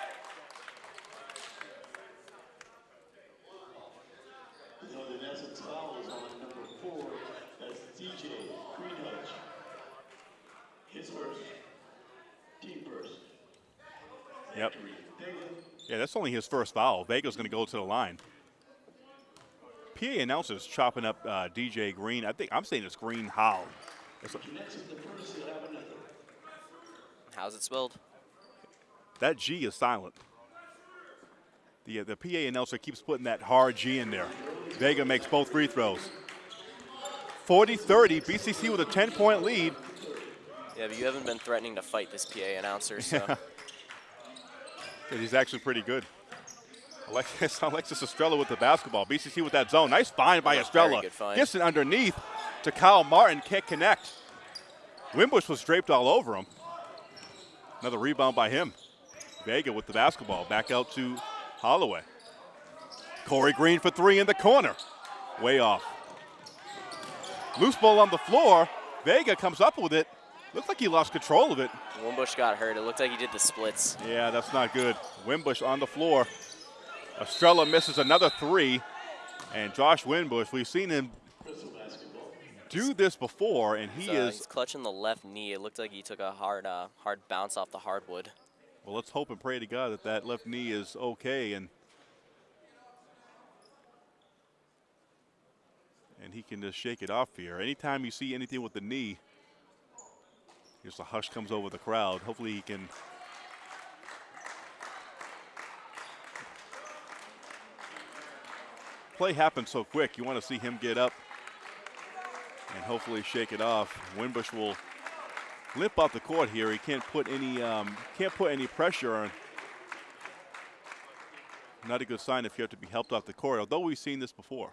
Northern Essex foul is on number four. That's DJ Greenhudge. His first. Team first. Yep. Vega. Yeah, that's only his first foul. Vega's going to go to the line. PA announcers chopping up uh, DJ Green. I think I'm saying it's Green How. It's a- Next is the first, he'll have another. How's it spelled? that G is silent. The, uh, the PA announcer keeps putting that hard G in there. Vega makes both free throws. 40-30, BCC with a 10-point lead. Yeah, but you haven't been threatening to fight this PA announcer, so. And he's actually pretty good. Alexis, Alexis Estrella with the basketball. BCC with that zone. Nice find by Estrella. find. Gets it underneath to Kyle Martin. Can't connect. Wimbush was draped all over him. Another rebound by him. Vega with the basketball. Back out to Holloway. Corey Green for three in the corner. Way off. Loose ball on the floor. Vega comes up with it. Looks like he lost control of it. Wimbush got hurt. It looked like he did the splits. Yeah, that's not good. Wimbush on the floor. Estrella misses another three. And Josh Wimbush, we've seen him do this before, and he uh, is. he's clutching the left knee. It looked like he took a hard, uh, hard bounce off the hardwood. Well, let's hope and pray to God that that left knee is okay and and he can just shake it off here. Anytime you see anything with the knee, just a hush comes over the crowd. Hopefully he can. Play happens so quick. You want to see him get up and hopefully shake it off. Winbush will limp off the court here. He can't put any um, can't put any pressure on. Not a good sign if you have to be helped off the court. Although we've seen this before.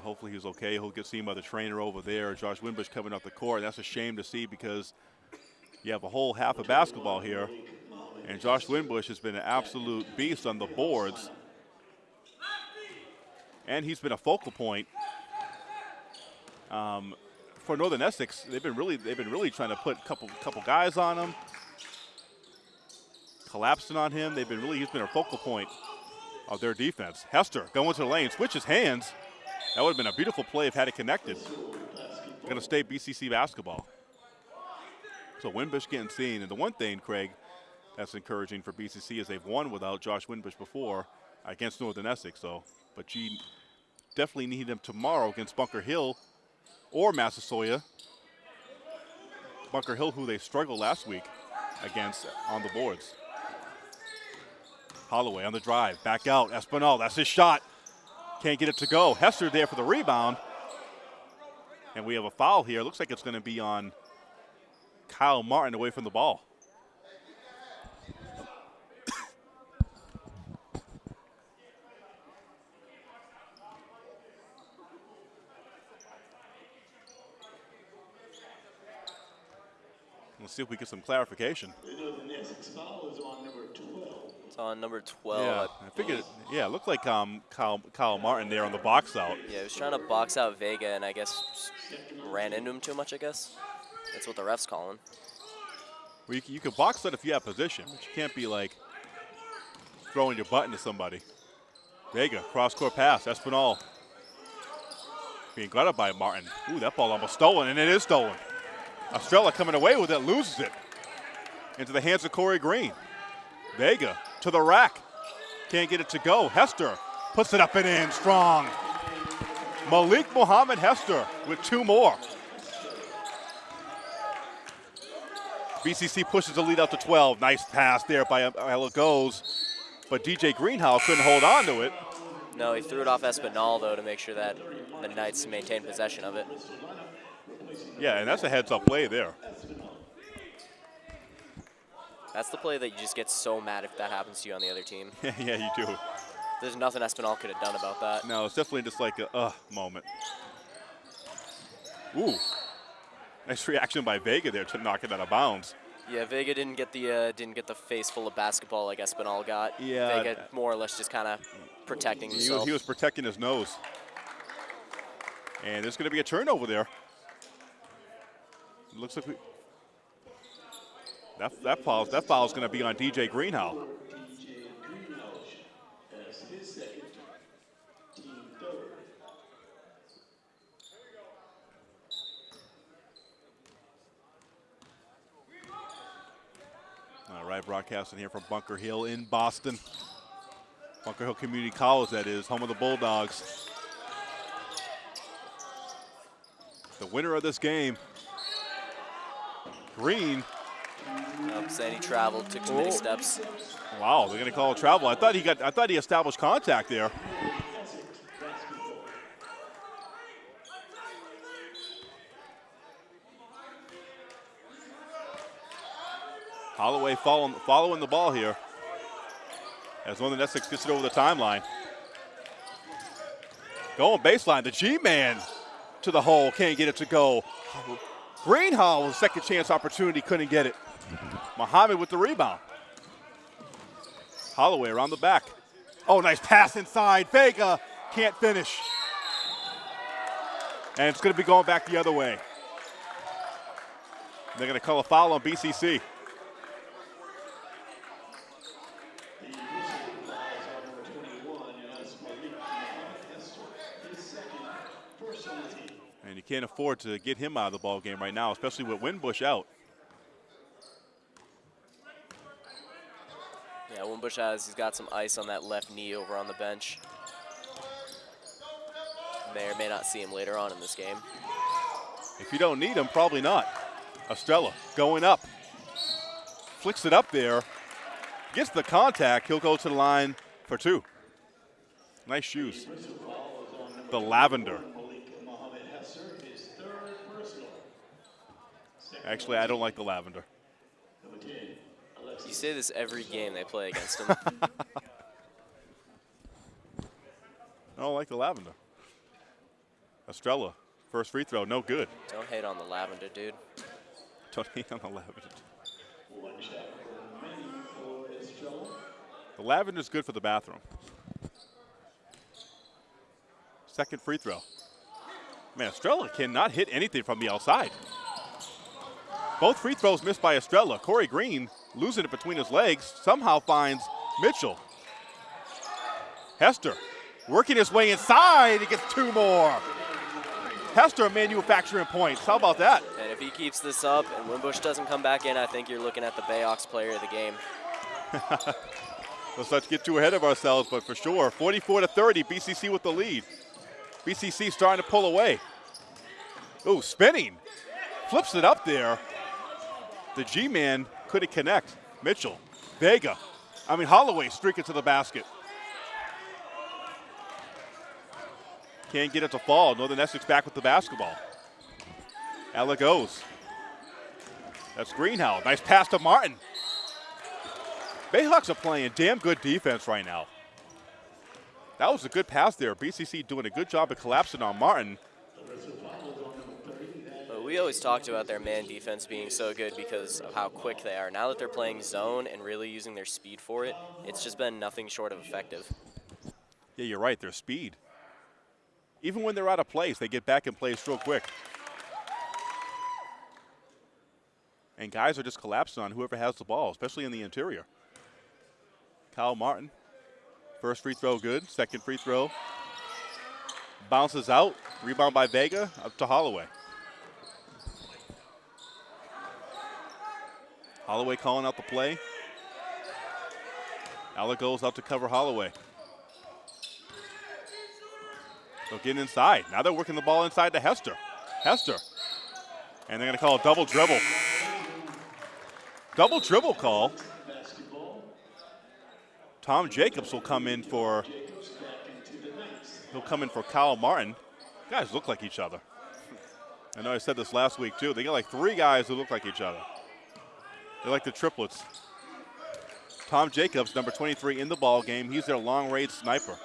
But hopefully he's okay. He'll get seen by the trainer over there. Josh Winbush coming off the court. That's a shame to see because you have a whole half of basketball here. And Josh Winbush has been an absolute beast on the boards. And he's been a focal point um, for Northern Essex. They've been really they've been really trying to put a couple couple guys on him, collapsing on him. They've been really he's been a focal point of their defense. Hester going to the lane, switches hands. That would have been a beautiful play if had it connected. Going to stay BCC basketball. So Winbush getting seen, and the one thing, Craig, that's encouraging for BCC is they've won without Josh Winbush before against Northern Essex. So, but you definitely need him tomorrow against Bunker Hill or Massasoit. Bunker Hill, who they struggled last week against on the boards. Holloway on the drive, back out. Espinal, that's his shot. Can't get it to go. Hester there for the rebound. And we have a foul here. Looks like it's going to be on Kyle Martin away from the ball. Let's see if we get some clarification. The Essex foul is on number 12. It's on number 12. yeah, I figured. Yeah, it looked like um, Kyle, Kyle Martin there on the box out. Yeah, he was trying to box out Vega and I guess ran into him too much, I guess. That's what the ref's calling. Well, you, can- you can box out if you have position, but you can't be like throwing your butt into somebody. Vega, cross court pass, Espinal. Being guarded by Martin. Ooh, that ball almost stolen, and it is stolen. Estrella coming away with it, loses it into the hands of Corey Green. Vega to the rack. Can't get it to go. Hester puts it up and in strong. Malik Muhammad Hester with two more. BCC pushes the lead out to 12. Nice pass there by Elagos. But DJ Greenhouse couldn't hold on to it. No, he threw it off Espinal, though, to make sure that the Knights maintain possession of it. Yeah, and that's a heads up play there. That's the play that you just get so mad if that happens to you on the other team. yeah, you do. There's nothing Espinal could have done about that. No, it's definitely just like a uh moment. Ooh. Nice reaction by Vega there to knock it out of bounds. Yeah, Vega didn't get the uh, didn't get the face full of basketball like Espinal got. Yeah. Vega more or less just kind of protecting He was, himself. he was protecting his nose. And there's going to be a turnover there. looks like we. That, that foul that foul is going to be on DJ Greenhow. All right, broadcasting here from Bunker Hill in Boston. Bunker Hill Community College, that is, home of the Bulldogs. The winner of this game, Green saying he traveled, took too oh. many steps. Wow, they're going to call a travel. I thought he got. I thought he established contact there. Holloway following, following the ball here. As one of the Essex gets it over the timeline. Going baseline, the G-man to the hole, can't get it to go. Greenhall, second chance opportunity, couldn't get it. Muhammad with the rebound. Holloway around the back. Oh, nice pass inside. Vega can't finish. And it's going to be going back the other way. They're going to call a foul on BCC. The initial fouls on number 21, and that's Malik Muhammad Hester, his second personal team. And you can't afford to get him out of the ball game right now, especially with Winbush out. Wimbush has, he's got some ice on that left knee over on the bench. May or may not see him later on in this game. If you don't need him, probably not. Estrella going up. Flicks it up there. Gets the contact. He'll go to the line for two. Nice shoes. The lavender. Actually, I don't like the lavender. Number 10, Alexis You say this every game they play against him. I don't like the lavender. Estrella, first free throw, no good. Don't hate on the lavender, dude. Don't hate on the lavender. one shot for many for Estrella. The lavender's good for the bathroom. Second free throw. Man, Estrella cannot hit anything from the outside. Both free throws missed by Estrella. Corey Green losing it between his legs somehow finds Mitchell. Hester working his way inside. He gets two more. Hester manufacturing points. How about that? And if he keeps this up and Wimbush doesn't come back in, I think you're looking at the Bayhawks player of the game. Let's not get too ahead of ourselves, but for sure, 44 to 30, BCC with the lead. BCC starting to pull away. Ooh, spinning. Flips it up there. The G-man couldn't connect. Mitchell, Vega, I mean Holloway streaking to the basket. Can't get it to fall. Northern Essex back with the basketball. Elagos. That's Greenhouse. Nice pass to Martin. Bayhawks are playing damn good defense right now. That was a good pass there. BCC doing a good job of collapsing on Martin. We always talked about their man defense being so good because of how quick they are. Now that they're playing zone and really using their speed for it, it's just been nothing short of effective. Yeah, you're right. Their speed. Even when they're out of place, they get back in place real quick. And guys are just collapsing on whoever has the ball, especially in the interior. Kyle Martin, first free throw good. Second free throw bounces out. Rebound by Vega up to Holloway. Holloway calling out the play. Alec goes out to cover Holloway. They'll get inside. Now they're working the ball inside to Hester. Hester. And they're going to call a double dribble. Double dribble call. Tom Jacobs will come in for he'll come in for Kyle Martin. Guys look like each other. I know I said this last week too. They got like three guys who look like each other. They're like the triplets. Tom Jacobs, number 23 in the ball game. He's their long range sniper.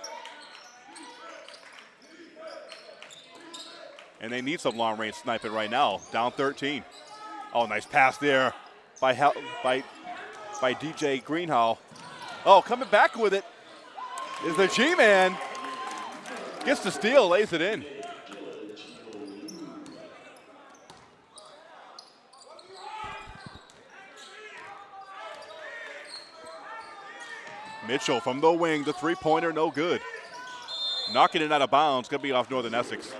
And they need some long range sniping right now. Down 13. Oh, nice pass there by by by DJ Greenhall. Oh, coming back with it is the G-man. Gets the steal, lays it in. Mitchell from the wing, the three-pointer, no good. Knocking it out of bounds, gonna be off Northern Essex.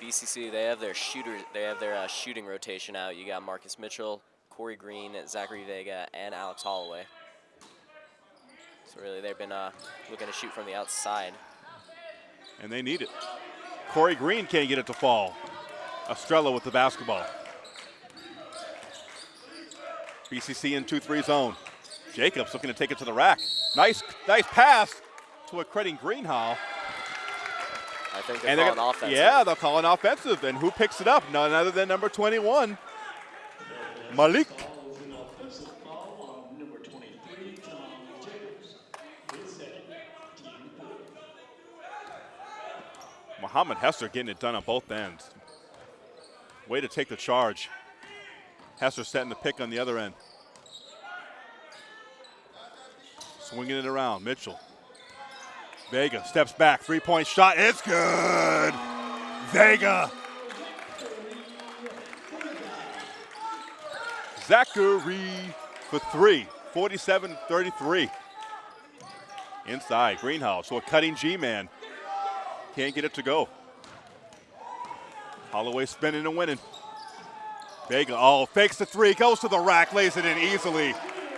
BCC, they have their shooter, they have their uh, shooting rotation out. You got Marcus Mitchell, Corey Green, Zachary Vega, and Alex Holloway. So really, they've been uh, looking to shoot from the outside. and they need it. Corey Green can't get it to fall. Estrella with the basketball. BCC in 2-3 zone. Jacobs looking to take it to the rack. Nice, nice pass to a Credit Greenhall. I think they're calling Yeah, they'll call an offensive. And who picks it up? None other than number 21, Malik. Muhammad Hester getting it done on both ends. Way to take the charge. Hester setting the pick on the other end. Swinging it around. Mitchell. Vega steps back. Three point shot. It's good. Vega. Zachary for three. 47 33. Inside. Greenhouse. So a cutting G man. Can't get it to go. Holloway spinning and winning. Vega, oh, fakes the three, goes to the rack, lays it in easily.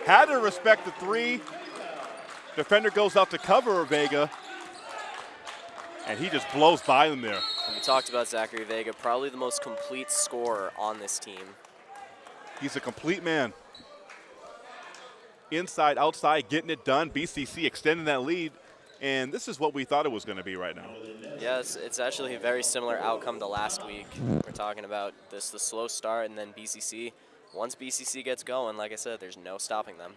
Had to respect the three. Defender goes out to cover Vega, and he just blows by them there. We talked about Zachary Vega, probably the most complete scorer on this team. He's a complete man. Inside, outside, getting it done. BCC extending that lead, and this is what we thought it was going to be right now. Yeah, it's, it's, actually a very similar outcome to last week. We're talking about this the slow start and then BCC. Once BCC gets going, like I said, there's no stopping them.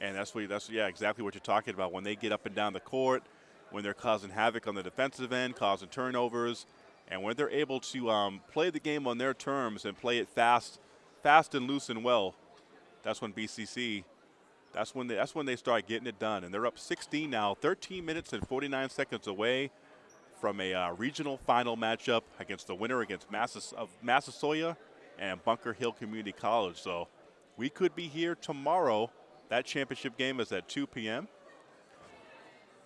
And that's what that's yeah exactly what you're talking about. When they get up and down the court, when they're causing havoc on the defensive end, causing turnovers, and when they're able to um, play the game on their terms and play it fast, fast and loose and well, that's when BCC that's when they, that's when they start getting it done. And they're up 16 now, 13 minutes and 49 seconds away from a uh, regional final matchup against the winner against Massass of Massasoit and Bunker Hill Community College. So we could be here tomorrow. That championship game is at 2 p.m.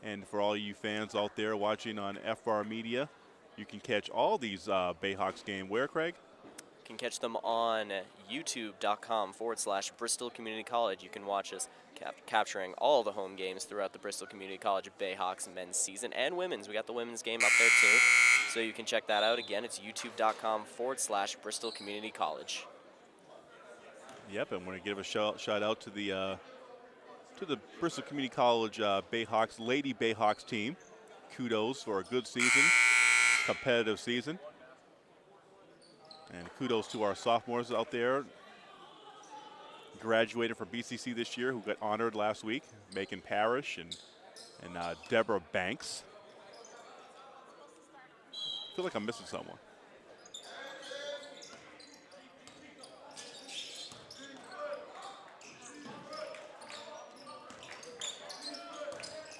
And for all you fans out there watching on FR Media, you can catch all these uh, Bayhawks game where, Craig? You can catch them on youtube.com forward slash Bristol Community College. You can watch us cap capturing all the home games throughout the Bristol Community College Bayhawks men's season and women's. We got the women's game up there too. So you can check that out. Again, it's youtube.com forward slash Bristol Community College. Yep, and want to give a shout, shout out to the uh, to the Bristol Community College uh, Bayhawks Lady Bayhawks team. Kudos for a good season, competitive season. And kudos to our sophomores out there. Graduated from BCC this year, who got honored last week, Macon Parrish and, and uh, Deborah Banks. I feel like I'm missing someone.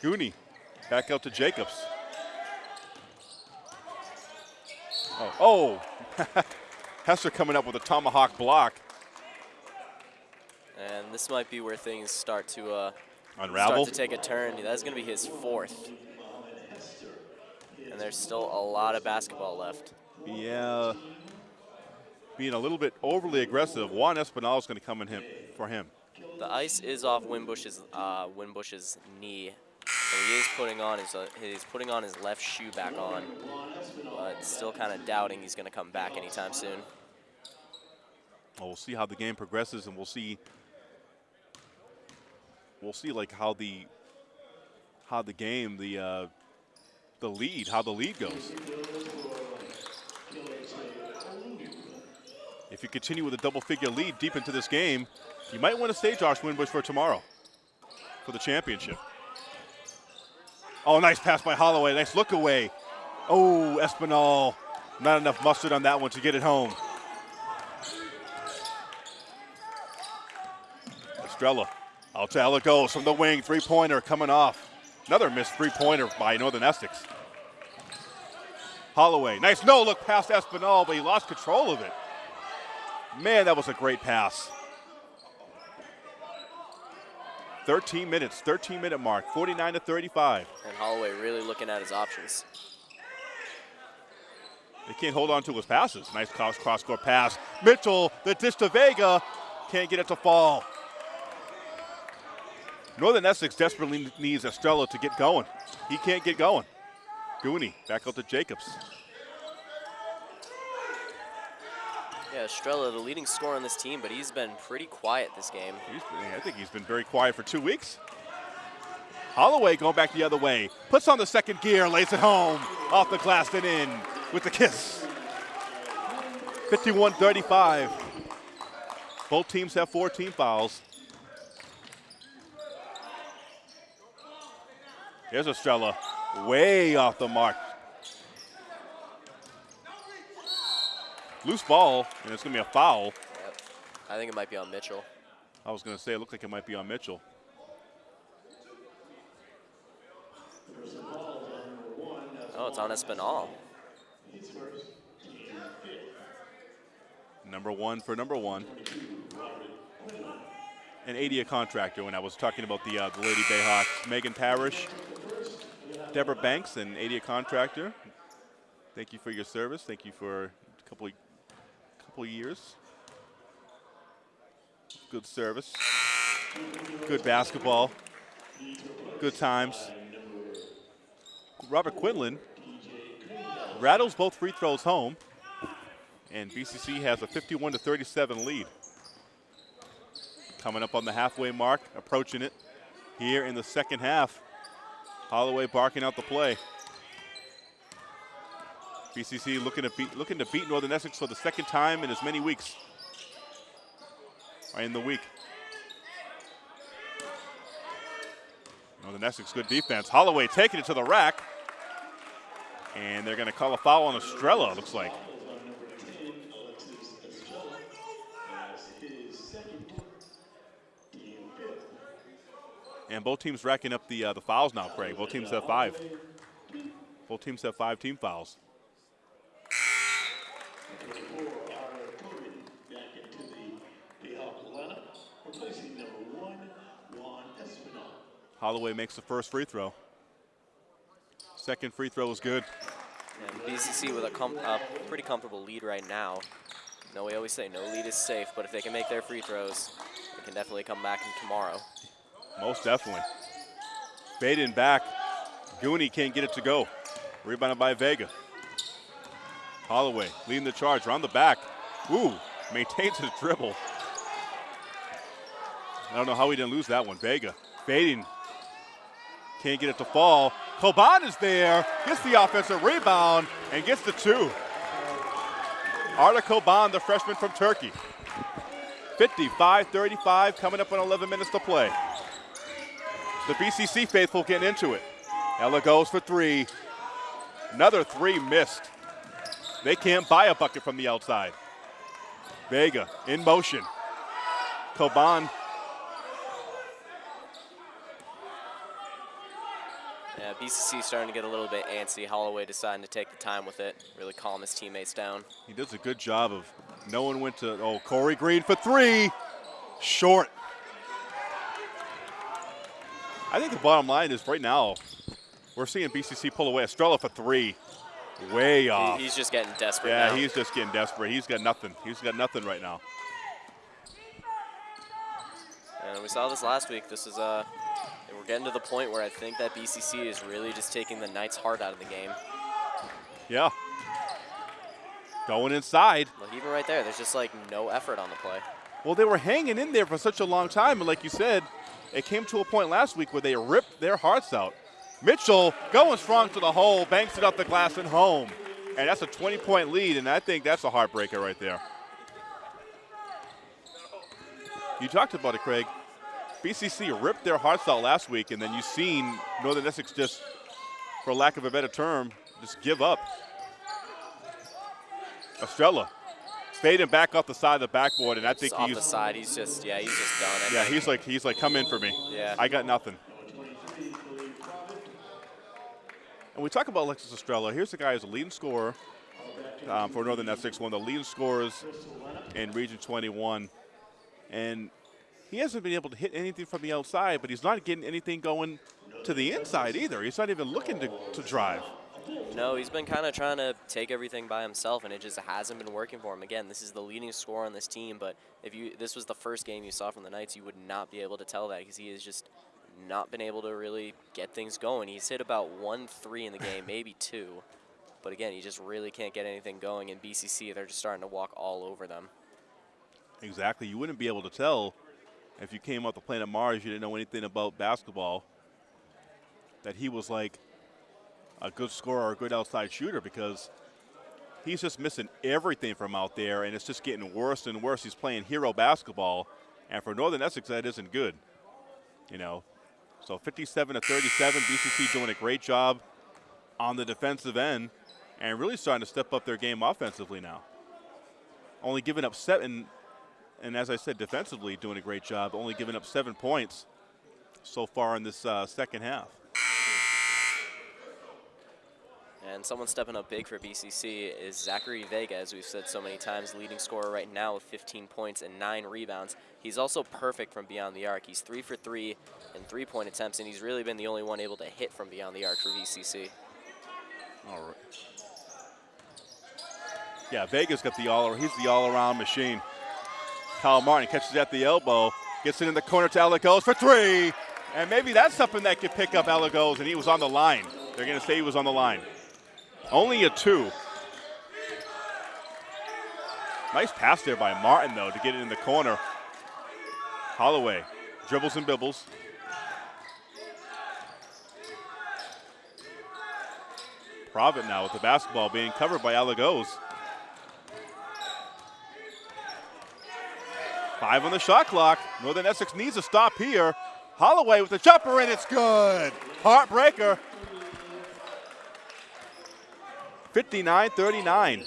Gooney back out to Jacobs. Oh, oh. Hester coming up with a tomahawk block. And this might be where things start to uh, unravel. Start to take a turn. That's going to be his fourth. And there's still a lot of basketball left. Yeah. Being a little bit overly aggressive. Juan Espinal is going to come in him for him. The ice is off Winbush's uh, Winbush's knee. He is putting on his uh, he's putting on his left shoe back on, but still kind of doubting he's going to come back anytime soon. Well, we'll see how the game progresses, and we'll see we'll see like how the how the game the uh, the lead how the lead goes. If you continue with a double figure lead deep into this game, you might want to stay Josh Winbush for tomorrow for the championship. Oh, nice pass by Holloway. Nice look away. Oh, Espinal. Not enough mustard on that one to get it home. Estrella. Out to from the wing. Three pointer coming off. Another missed three pointer by Northern Essex. Holloway. Nice no look past Espinal, but he lost control of it. Man, that was a great pass. 13 minutes, 13 minute mark, 49 to 35. And Holloway really looking at his options. They can't hold on to his passes. Nice cross, cross court pass. Mitchell, the dish to Vega, can't get it to fall. Northern Essex desperately needs Estrella to get going. He can't get going. Gooney back out to Jacobs. Yeah, Estrella, the leading scorer on this team, but he's been pretty quiet this game. Been, I think he's been very quiet for two weeks. Holloway going back the other way. Puts on the second gear, lays it home. Off the glass and in with the kiss. 51-35. Both teams have four team fouls. Here's Estrella, way off the mark. Loose ball, and it's going to be a foul. Yep. I think it might be on Mitchell. I was going to say it looked like it might be on Mitchell. Oh, it's on Espinal. Number one for number one. An ADA contractor when I was talking about the, uh, the Lady Bayhawks. Megan Parrish, Deborah Banks, an ADA contractor. Thank you for your service. Thank you for a couple of, couple years. Good service. Good basketball. Good times. Robert Quinlan rattles both free throws home, and BCC has a 51 to 37 lead. Coming up on the halfway mark, approaching it here in the second half. Holloway barking out the play. BCC looking to beat looking to beat Northern Essex for the second time in as many weeks. Or in the week. Northern Essex, good defense. Holloway taking it to the rack. And they're going to call a foul on Estrella, looks like. And both teams racking up the uh, the fouls now, Craig. Both teams have five. Both teams have five team fouls. Holloway makes the first free throw. Second free throw is good. And BCC with a, com a pretty comfortable lead right now. No, we always say no lead is safe, but if they can make their free throws, they can definitely come back in tomorrow. Most definitely. Baden back. Gooney can't get it to go. Rebounded by Vega. Holloway leading the charge around the back. Ooh, maintains his dribble. I don't know how he didn't lose that one. Vega fading. Can't get it to fall. Coban is there, gets the offensive rebound, and gets the two. Arda Coban, the freshman from Turkey. 55-35, coming up on 11 minutes to play. The BCC faithful getting into it. Elagos for three. Another three missed. They can't buy a bucket from the outside. Vega in motion. Coban Yeah, BCC starting to get a little bit antsy. Holloway deciding to take the time with it, really calm his teammates down. He does a good job of no one went to, oh, Corey Green for three. Short. I think the bottom line is right now, we're seeing BCC pull away. Estrella for three. Way off. He, he's just getting desperate Yeah, now. he's just getting desperate. He's got nothing. He's got nothing right now. And we saw this last week. This is uh, we're getting to the point where I think that BCC is really just taking the Knights' heart out of the game. Yeah. Going inside. Like even right there, there's just like no effort on the play. Well, they were hanging in there for such a long time, and like you said, it came to a point last week where they ripped their hearts out. Mitchell going strong to the hole, banks it up the glass and home. And that's a 20-point lead, and I think that's a heartbreaker right there. You talked about it, Craig. BCC ripped their hearts out last week, and then you've seen Northern Essex just, for lack of a better term, just give up. Estrella fading back off the side of the backboard, and I think Just off he's the side, he's just yeah, he's just done. I yeah, think. he's like he's like come in for me. Yeah. I got nothing. And we talk about Alexis Estrella. Here's the guy who's a leading scorer um, for Northern Essex, one of the leading scorers in Region 21, and he hasn't been able to hit anything from the outside, but he's not getting anything going to the inside either. He's not even looking to, to drive. No, he's been kind of trying to take everything by himself, and it just hasn't been working for him. Again, this is the leading scorer on this team, but if you this was the first game you saw from the Knights, you would not be able to tell that because he is just not been able to really get things going. He's hit about one three in the game, maybe two, but again, he just really can't get anything going. In BCC, they're just starting to walk all over them. Exactly. You wouldn't be able to tell if you came off the planet Mars, you didn't know anything about basketball, that he was like a good scorer or a good outside shooter because he's just missing everything from out there, and it's just getting worse and worse. He's playing hero basketball, and for Northern Essex, that isn't good. You know, so 57 to 37, BCC doing a great job on the defensive end, and really starting to step up their game offensively now. only giving up seven, and as I said, defensively doing a great job, only giving up seven points so far in this uh, second half. And someone stepping up big for BCC is Zachary Vega, as we've said so many times, leading scorer right now with 15 points and nine rebounds. He's also perfect from beyond the arc. He's three for three in three-point attempts, and he's really been the only one able to hit from beyond the arc for BCC. All right. Yeah, Vega's got the all. He's the all-around machine. Kyle Martin catches at the elbow, gets it in the corner to Elagos for three, and maybe that's something that could pick up Elagos, and he was on the line. They're going to say he was on the line. Only a two. Nice pass there by Martin, though, to get it in the corner. Holloway dribbles and bibbles. Provitt now with the basketball being covered by Elagos. Five on the shot clock. Northern Essex needs a stop here. Holloway with the jumper, and it's good. Heartbreaker. 59 39.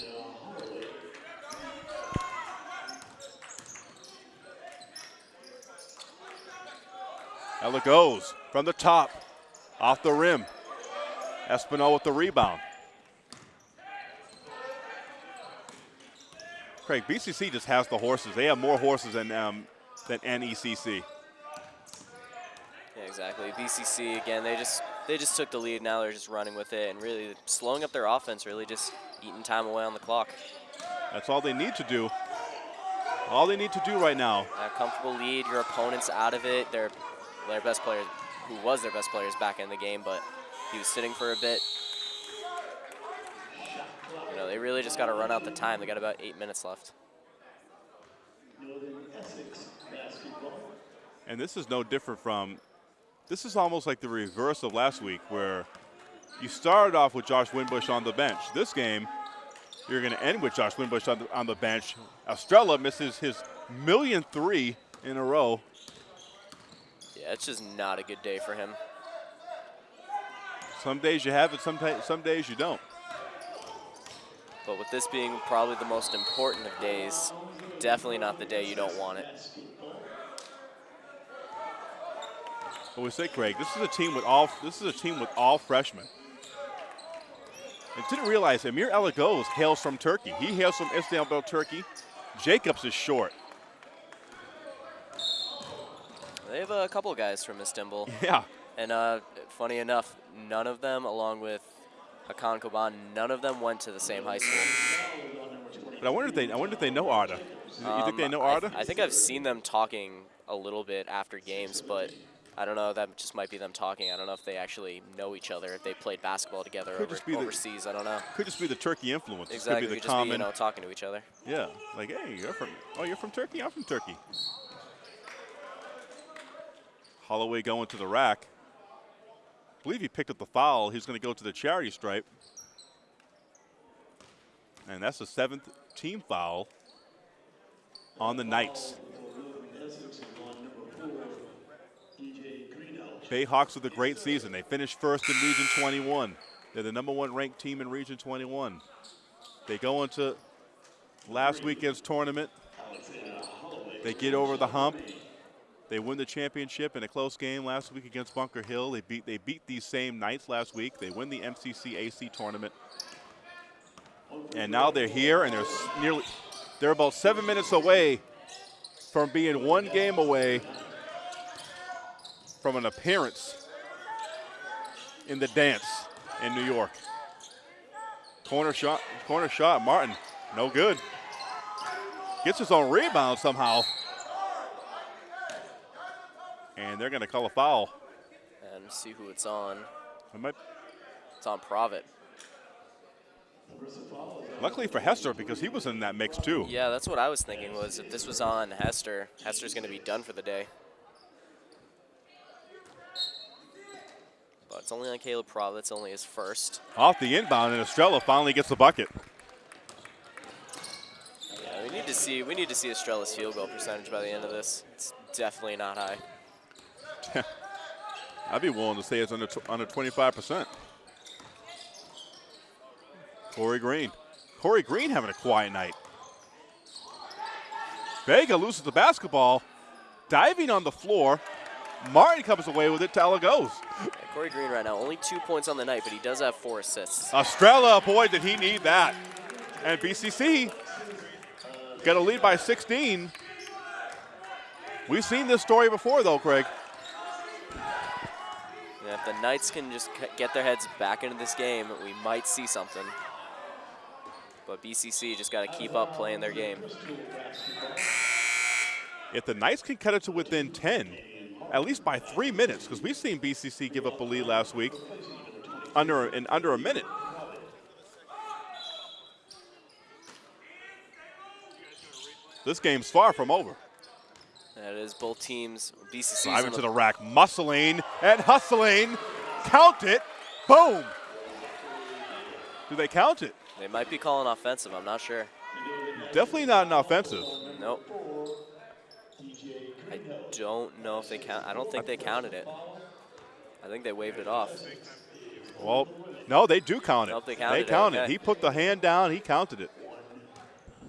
Elagos from the top, off the rim. Espinal with the rebound. Craig, BCC just has the horses. They have more horses than um, than NECC. Yeah, exactly. BCC again. They just they just took the lead. Now they're just running with it and really slowing up their offense. Really just eating time away on the clock. That's all they need to do. All they need to do right now. A comfortable lead. Your opponent's out of it. Their their best player, who was their best player, is back in the game, but he was sitting for a bit. You know, they really just got to run out the time. They got about eight minutes left. Northern Essex basketball. And this is no different from, this is almost like the reverse of last week where you started off with Josh Winbush on the bench. This game, you're going to end with Josh Winbush on the, on the bench. Estrella misses his million three in a row. Yeah, it's just not a good day for him. Some days you have it, some, some days you don't. But with this being probably the most important of days, definitely not the day you don't want it. But we say, Craig, this is a team with all this is a team with all freshmen. I didn't realize Amir Elagos hails from Turkey. He hails from Istanbul, Turkey. Jacobs is short. They have a couple guys from Istanbul. Yeah. And uh, funny enough, none of them, along with Hakan Coban, none of them went to the same high school. But I wonder if they I wonder if they know Arda. You think they Um, know I- Arda? I, think I've seen them talking a little bit after games, but I don't know. That just might be them talking. I don't know if they actually know each other, if they played basketball together Could over, just be the- overseas. I don't know. Could just be the Turkey influence. Exactly. Could be Could the just be, common. you know, talking to each other. yeah. Like, hey, you're from. Oh, you're from Turkey. I'm from Turkey. Holloway going to the rack. I believe he picked up the foul. He's going to go to the charity stripe. And that's the seventh team foul on the Knights. Essex and on number four, DJ Greeno. Bayhawks with a great season. They finished first in Region 21. They're the number one ranked team in Region 21. They go into last weekend's tournament. They get over the hump. They win the championship in a close game last week against Bunker Hill. They beat they beat these same Knights last week. They win the MCC AC tournament. And now they're here and they're nearly they're about 7 minutes away from being one game away from an appearance in the dance in New York. Corner shot, corner shot, Martin, no good. Gets his own rebound somehow. And they're going to call a foul. And see who it's on. It might- It's on Provitt. luckily for Hester, because he was in that mix too. Yeah, that's what I was thinking. Was if this was on Hester, Hester's going to be done for the day. It's only on Caleb Provitt. It's only his first. Off the inbound, and Estrella finally gets the bucket. Yeah, we need to see we need to see Estrella's field goal percentage by the end of this. It's definitely not high. I'd be willing to say it's under under 25%. Corey Green. Corey Green having a quiet night. Vega loses the basketball, diving on the floor. Martin comes away with it. Tala goes. Yeah, Corey Green right now, only two points on the night, but he does have four assists. Estrella, boy, did he need that. And BCC got a lead by 16. We've seen this story before, though, Craig. Yeah, if the Knights can just get their heads back into this game, we might see something. But BCC just got to keep up playing their game. If the Knights can cut it to within 10, at least by three minutes, because we've seen BCC give up a lead last week under in under a minute. This game's far from over. That is both teams. BCC Driving to the rack, muscling and hustling. Count it. Boom. Do they count it? They might be calling offensive. I'm not sure. Definitely not an offensive. Nope. I don't know if they count. I don't think they counted it. I think they waved it off. Well, no, they do count it. Nope, they counted it, okay. He put the hand down. He counted it.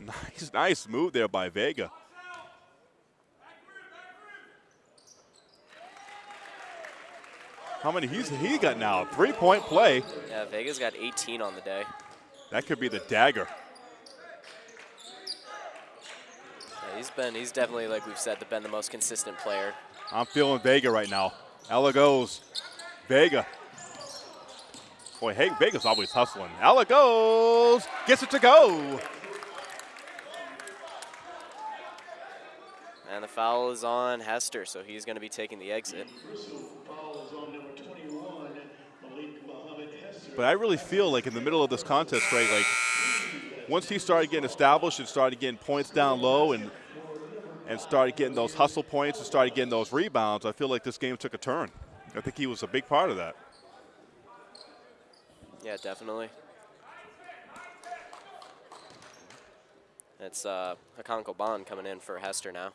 Nice, nice move there by Vega. How many he's he got now? Three-point play. Yeah, Vega's got 18 on the day. That could be the dagger. Yeah, he's been. He's definitely, like we've said, the been the most consistent player. I'm feeling Vega right now. Elagos. Vega. Boy, hey, Vega's always hustling. Elagos. Gets it to go. And the foul is on Hester, so he's going to be taking the exit. Foul is on number 21, Malik Mohammed Hester. But I really feel like in the middle of this contest, right, like once he started getting established and started getting points down low and and started getting those hustle points and started getting those rebounds, I feel like this game took a turn. I think he was a big part of that. Yeah, definitely. It's uh, Hakan Coban coming in for Hester now.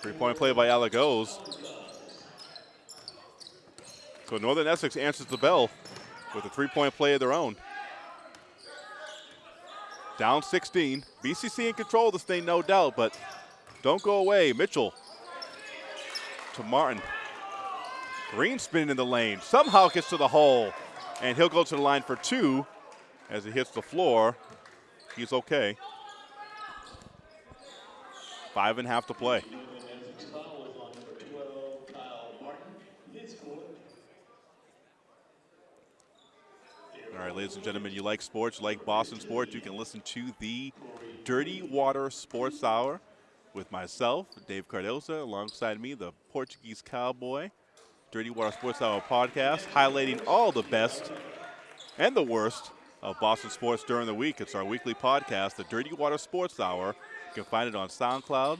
Three-point play by Elagos. So Northern Essex answers the bell with a three-point play of their own. Down 16. BCC in control of this thing, no doubt, but don't go away. Mitchell to Martin. Green spinning in the lane. Somehow gets to the hole, and he'll go to the line for two as he hits the floor. He's okay. Five and a half to play. Essex foul is on number 12, Kyle Martin. His fourth. All right, ladies and gentlemen, you like sports, you like Boston sports, you can listen to the Dirty Water Sports Hour with myself, Dave Cardozo, alongside me, the Portuguese Cowboy. Dirty Water Sports Hour podcast, highlighting all the best and the worst of Boston sports during the week. It's our weekly podcast, the Dirty Water Sports Hour. You can find it on SoundCloud.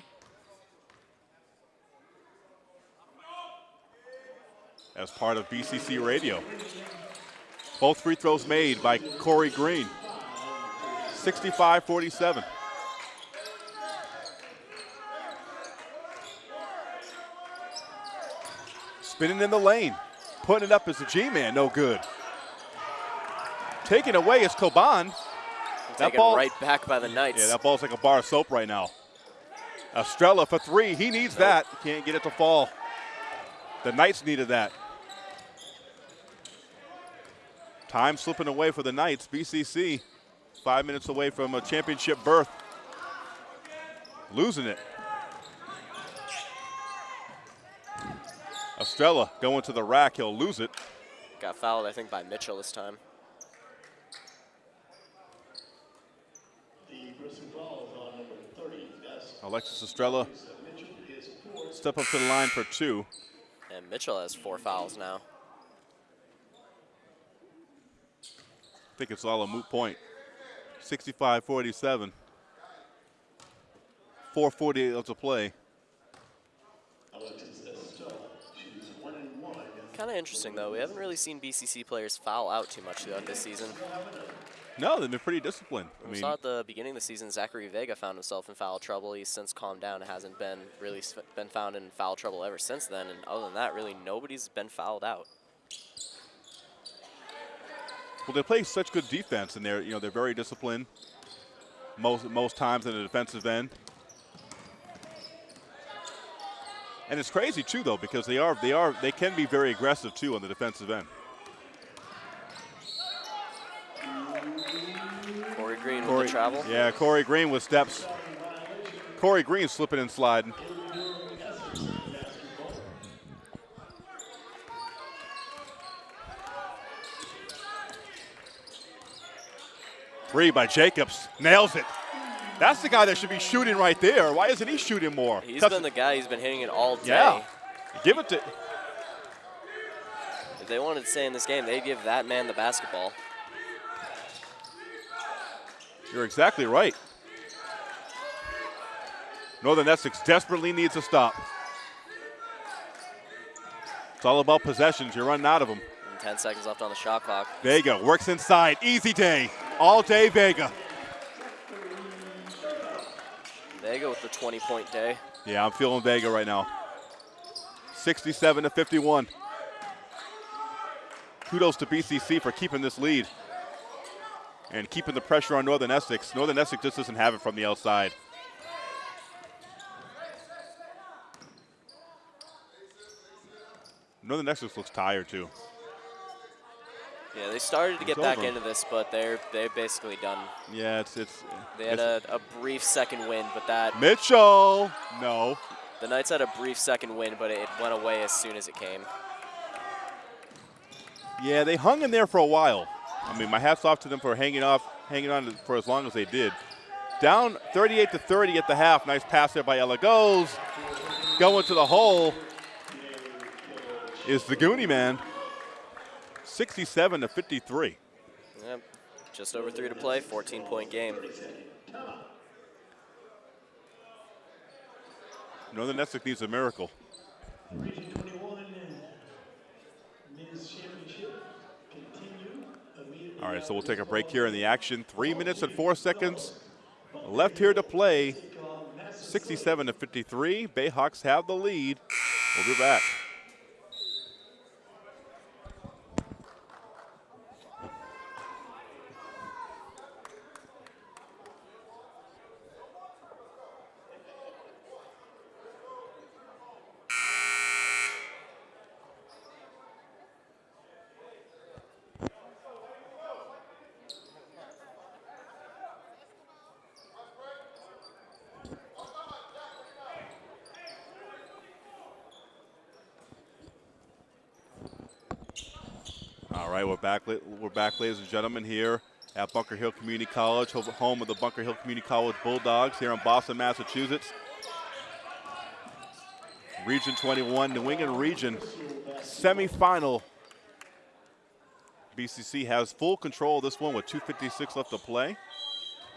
As part of BCC Radio. Both free throws made by Corey Green. 65 47. Spinning in the lane. Putting it up as a G man, no good. Taken away is Coban. That ball- right back by the Knights. Yeah, that ball's like a bar of soap right now. Estrella for three. He needs that. Can't get it to fall. The Knights needed that. Time slipping away for the Knights. BCC five minutes away from a championship berth. Losing it. Estrella going to the rack. He'll lose it. Got fouled, I think, by Mitchell this time. The personal foul is on number 30. That's Alexis Estrella Mitchell. His fourth. step up to the line for two. And Mitchell has four fouls now. Think it's all a moot point. 65 47. 448 left to play. Alexis Estrella. She's one and one. Kind of interesting, though. We haven't really seen BCC players foul out too much throughout this season. No, they've been pretty disciplined. I We mean, saw at the beginning of the season, Zachary Vega found himself in foul trouble. He's since calmed down and hasn't been really been found in foul trouble ever since then. And other than that, really nobody's been fouled out. Well, they play such good defense, and they're you know they're very disciplined. Most most times in the defensive end. And it's crazy too, though, because they are they are they can be very aggressive too on the defensive end. Corey Green with the travel. yeah, Corey Green with steps. Corey Green slipping and sliding. Three by Jacobs. Nails it. That's the guy that should be shooting right there. Why isn't he shooting more? He's 'Cause- been the guy. He's been hitting it all day. yeah. Give it to. If they wanted to stay in this game, they'd give that man the basketball. You're exactly right. Northern Essex desperately needs a stop. It's all about possessions. You're running out of them. And 10 seconds left on the shot clock. There you go. works inside. Easy day. All day Vega. Vega with the 20-point day. Yeah, I'm feeling Vega right now. 67 to 51. Kudos to BCC for keeping this lead and keeping the pressure on Northern Essex. Northern Essex just doesn't have it from the outside. Northern Essex looks tired too. Yeah, they started to get back over. into this, but they're they're basically done. Yeah, it's it's. They had it's- a, a brief second win, but that Mitchell. No. the Knights had a brief second win, but it went away as soon as it came. Yeah, they hung in there for a while. I mean, my hats off to them for hanging off, hanging on for as long as they did. Down 38 to 30 at the half. Nice pass there by Elagos. Going to the hole is the Goonie man. 67 to 53. Yep. Just over three to play, 14-point game. Northern Essex needs a miracle. Region 21 men's championship continue immediately. All right, so we'll take a break here in the action. Three minutes and four seconds left here to play. 67 to 53. Bayhawks have the lead. We'll be back. All right, we're back. li- We're back, ladies and gentlemen, here at Bunker Hill Community College, home of the Bunker Hill Community College Bulldogs here in Boston, Massachusetts. Region 21, New England Region semifinal. BCC has full control of this one with 2:56 left to play.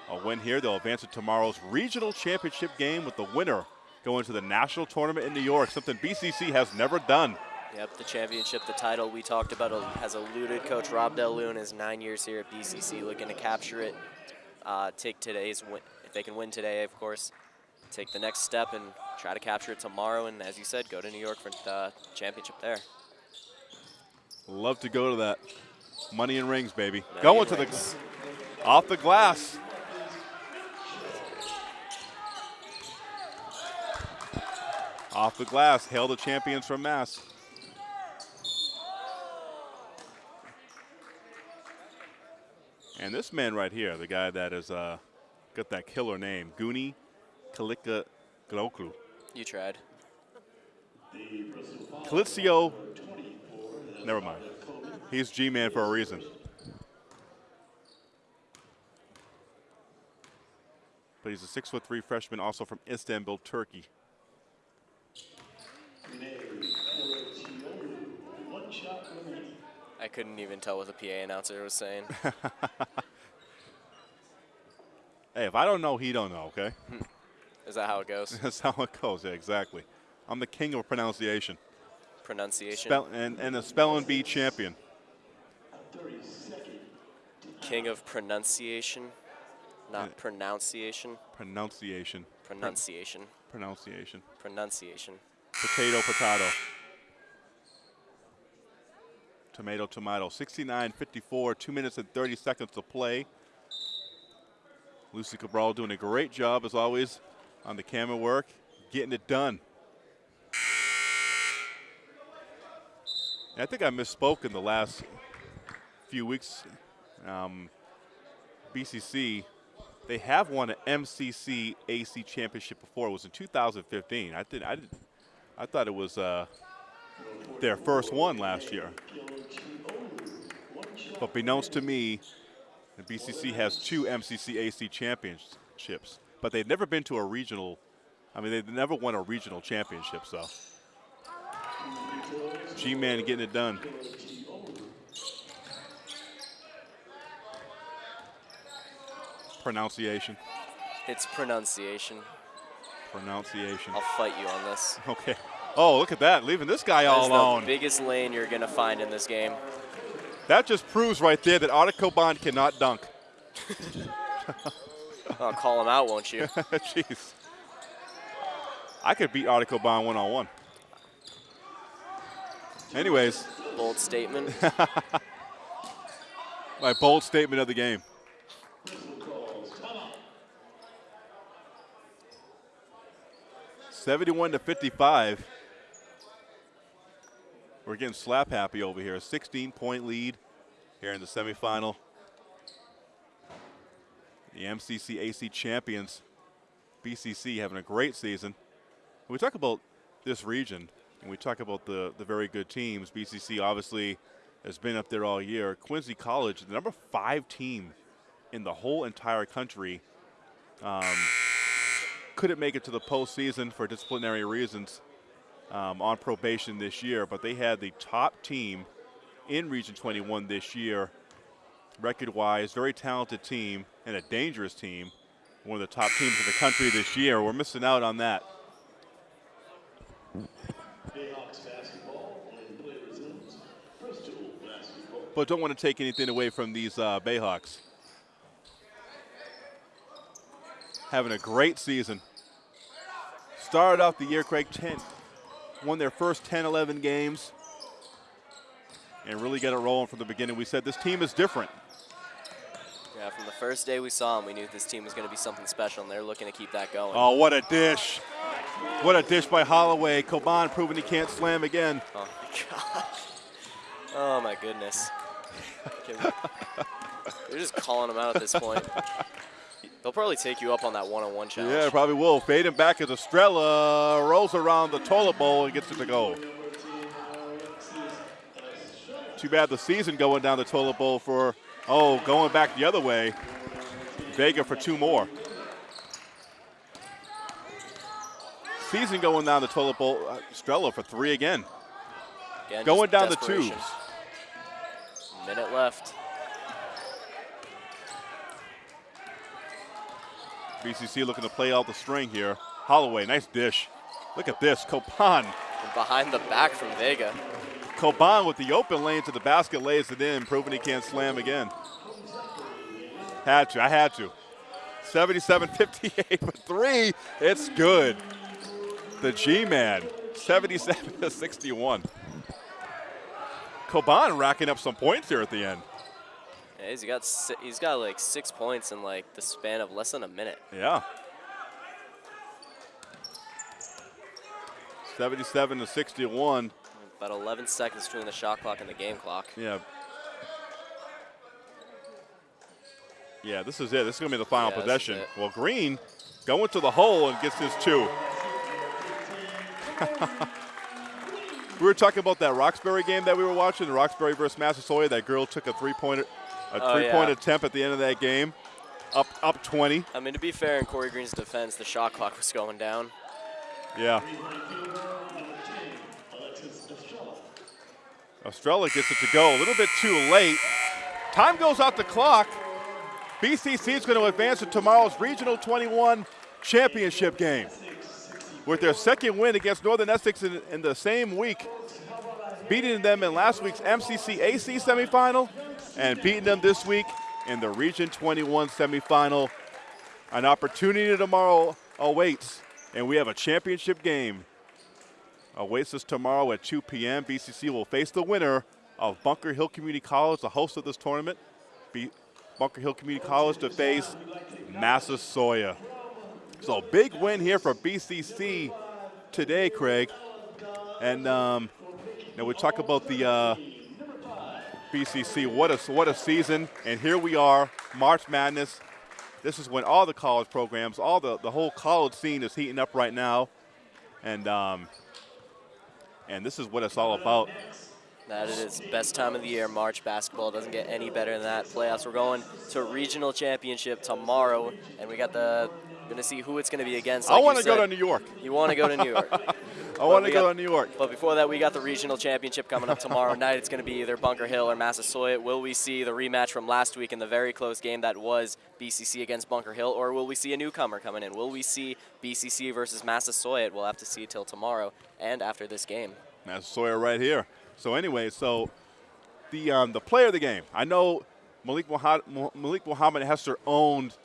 A win here, they'll advance to tomorrow's regional championship game with the winner going to the national tournament in New York, something BCC has never done. Yep, the championship, the title we talked about uh, has eluded Coach Rob Delune his nine years here at BCC, looking to capture it. Uh, take today's win, if they can win today, of course. Take the next step and try to capture it tomorrow, and as you said, go to New York for the championship there. Love to go to that. Money and rings, baby. Money Going to rings. the off the glass. Off the glass. Hail the champions from Mass. And this man right here, the guy that has uh, got that killer name, Guni Kalika Gloklu. You tried. Calizio. Never mind. He's G-Man for a reason. But he's a six foot three freshman, also from Istanbul, Turkey. One shot remaining. I couldn't even tell what the PA announcer was saying. Hey, if I don't know, he don't know. Okay, Is that how it goes? that's how it goes. Yeah, exactly. I'm the king of pronunciation, Pronunciation. Spell, and and a spelling bee champion. King of pronunciation, not pronunciation. Pronunciation. Pronunciation. Pronunciation. Pronunciation. Potato, potato. Tomato, tomato. 69-54, 2 minutes and 30 seconds to play. Lucy Cabral doing a great job, as always, on the camera work, getting it done. I think I misspoke in the last few weeks. Um, BCC, they have won an MCC AC championship before. It was in 2015. I did. I did. I thought it was uh, their first one last year. But beknownst to me, the BCC has two MCCAC championships, but they've never been to a regional. I mean, they've never won a regional championship. So, G-Man getting it done. Pronunciation. It's pronunciation. Pronunciation. I'll fight you on this. Okay. Oh, look at that, leaving this guy all alone. the biggest lane you're going to find in this game. That just proves right there that Bond cannot dunk. I'll call him out, won't you? Jeez. I could beat Otto Bond one on one. Anyways, Bold statement. my bold statement of the game. Seventy-one to fifty-five. We're getting slap happy over here. A 16-point lead here in the semifinal. The MCC AC champions, BCC, having a great season. When we talk about this region, and we talk about the, the very good teams, BCC obviously has been up there all year. Quincy College, the number five team in the whole entire country, um, couldn't make it to the postseason for disciplinary reasons um, on probation this year, but they had the top team in Region 21 this year, record-wise, very talented team and a dangerous team, one of the top teams in the country this year. We're missing out on that. But don't want to take anything away from these uh, Bayhawks. Having a great season. Started off the year, Craig, 10, won their first 10, 11 games, and really got it rolling from the beginning. We said this team is different. yeah, from the first day we saw them, we knew this team was going to be something special, and they're looking to keep that going. Oh, what a dish. What a dish by Holloway. Coban proving he can't slam again. Oh my gosh. Oh my goodness. They're just calling him out at this point. They'll probably take you up on that one-on-one challenge. Yeah, probably will. Fading back as Estrella rolls around the toilet bowl and gets it to go. Too bad the season going down the toilet bowl for, oh, going back the other way. Vega for two more. Season going down the toilet bowl. Uh, Estrella for three again. Again, Going down the tubes. Minute left. BCC looking to play out the string here. Holloway, nice dish. Look at this. Coban. Behind the back from Vega. Coban with the open lane to the basket lays it in, proving he can't slam again. Had to, I had to. 77-58 for three. It's good. The G-Man, 77 to 61. Coban racking up some points here at the end. Yeah, he's got si- he's got like six points in like the span of less than a minute. Yeah. 77 to 61. About 11 seconds between the shot clock and the game clock. Yeah. Yeah, this is it. This is going to be the final Yeah, possession. Well, Green going to the hole and gets his two. we were talking about that Roxbury game that we were watching, the Roxbury versus Massasoit. That girl took a three-point, a Oh, three-point yeah. attempt at the end of that game, up up 20. I mean, to be fair, in Corey Green's defense, the shot clock was going down. Yeah. Estrella. Gets it to go a little bit too late. Time goes out the clock. BCC is going to advance to tomorrow's Regional 21 championship game. With their second win against Northern Essex in, in the same week, beating them in last week's MCC AC semifinal and beating them this week in the Region 21 semifinal. An opportunity tomorrow awaits, and we have a championship game awaits us tomorrow at 2 p.m. BCC will face the winner of Bunker Hill Community College, the host of this tournament. Bunker Hill Community College to face Massasoit. So big win here for BCC today, Craig. And um, now we talk about the uh, BCC. What a what a season! And here we are, March Madness. This is when all the college programs, all the the whole college scene is heating up right now, and um, and this is what it's all about. That is best time of the year. March basketball doesn't get any better than that. Playoffs. We're going to regional championship tomorrow, and we got the going to see who it's going to be against. Like I want to go to New York. You want to go to New York. I want to go to New York. But before that, we got the regional championship coming up tomorrow night. It's going to be either Bunker Hill or Massasoit. Will we see the rematch from last week in the very close game that was BCC against Bunker Hill, or will we see a newcomer coming in? Will we see BCC versus Massasoit? We'll have to see till tomorrow and after this game. Massasoit right here. So anyway, so the um, the player of the game. I know Malik Muhammad, Malik Muhammad Hester owned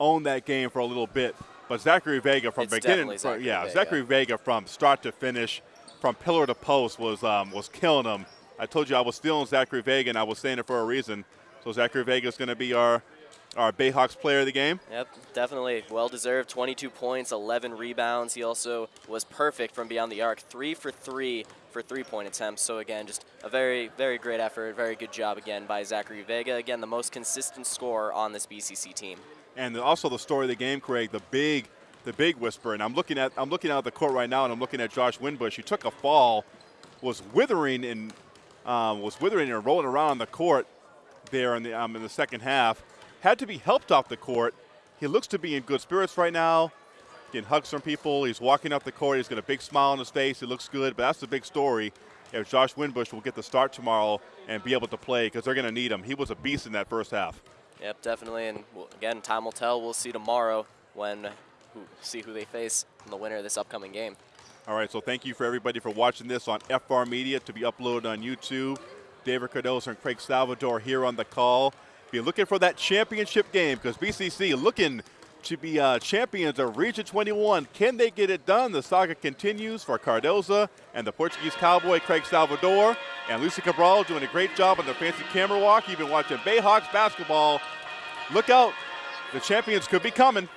owned that game for a little bit. But Zachary Vega from it's beginning, from, yeah, Vega. Zachary Vega from start to finish, from pillar to post was um, was killing him. I told you I was stealing Zachary Vega, and I was saying it for a reason. So Zachary Vega is going to be our our Bayhawks player of the game. Yep, definitely. Well deserved. 22 points, 11 rebounds. He also was perfect from beyond the arc. Three for three for three-point attempts. So again, just a very, very great effort. Very good job again by Zachary Vega. Again, the most consistent scorer on this BCC team and also the story of the game, Craig, the big, the big whisper. And I'm looking at, I'm looking out of the court right now, and I'm looking at Josh Winbush. He took a fall, was withering and um, was withering and rolling around on the court there in the um, in the second half. Had to be helped off the court. He looks to be in good spirits right now. Getting hugs from people. He's walking up the court. He's got a big smile on his face. He looks good. But that's the big story. If Josh Winbush will get the start tomorrow and be able to play because they're going to need him. He was a beast in that first half. Yep, definitely. And again, time will tell. We'll see tomorrow when who, see who they face in the winner of this upcoming game. All right, so thank you for everybody for watching this on FR Media to be uploaded on YouTube. David Cardozo and Craig Salvador here on the call. Be looking for that championship game because BCC looking to be uh, champions of Region 21. Can they get it done? The saga continues for Cardozo and the Portuguese cowboy Craig Salvador. And Lucy Cabral doing a great job on the fancy camera walk. You've been watching Bayhawks basketball. Look out. The champions could be coming.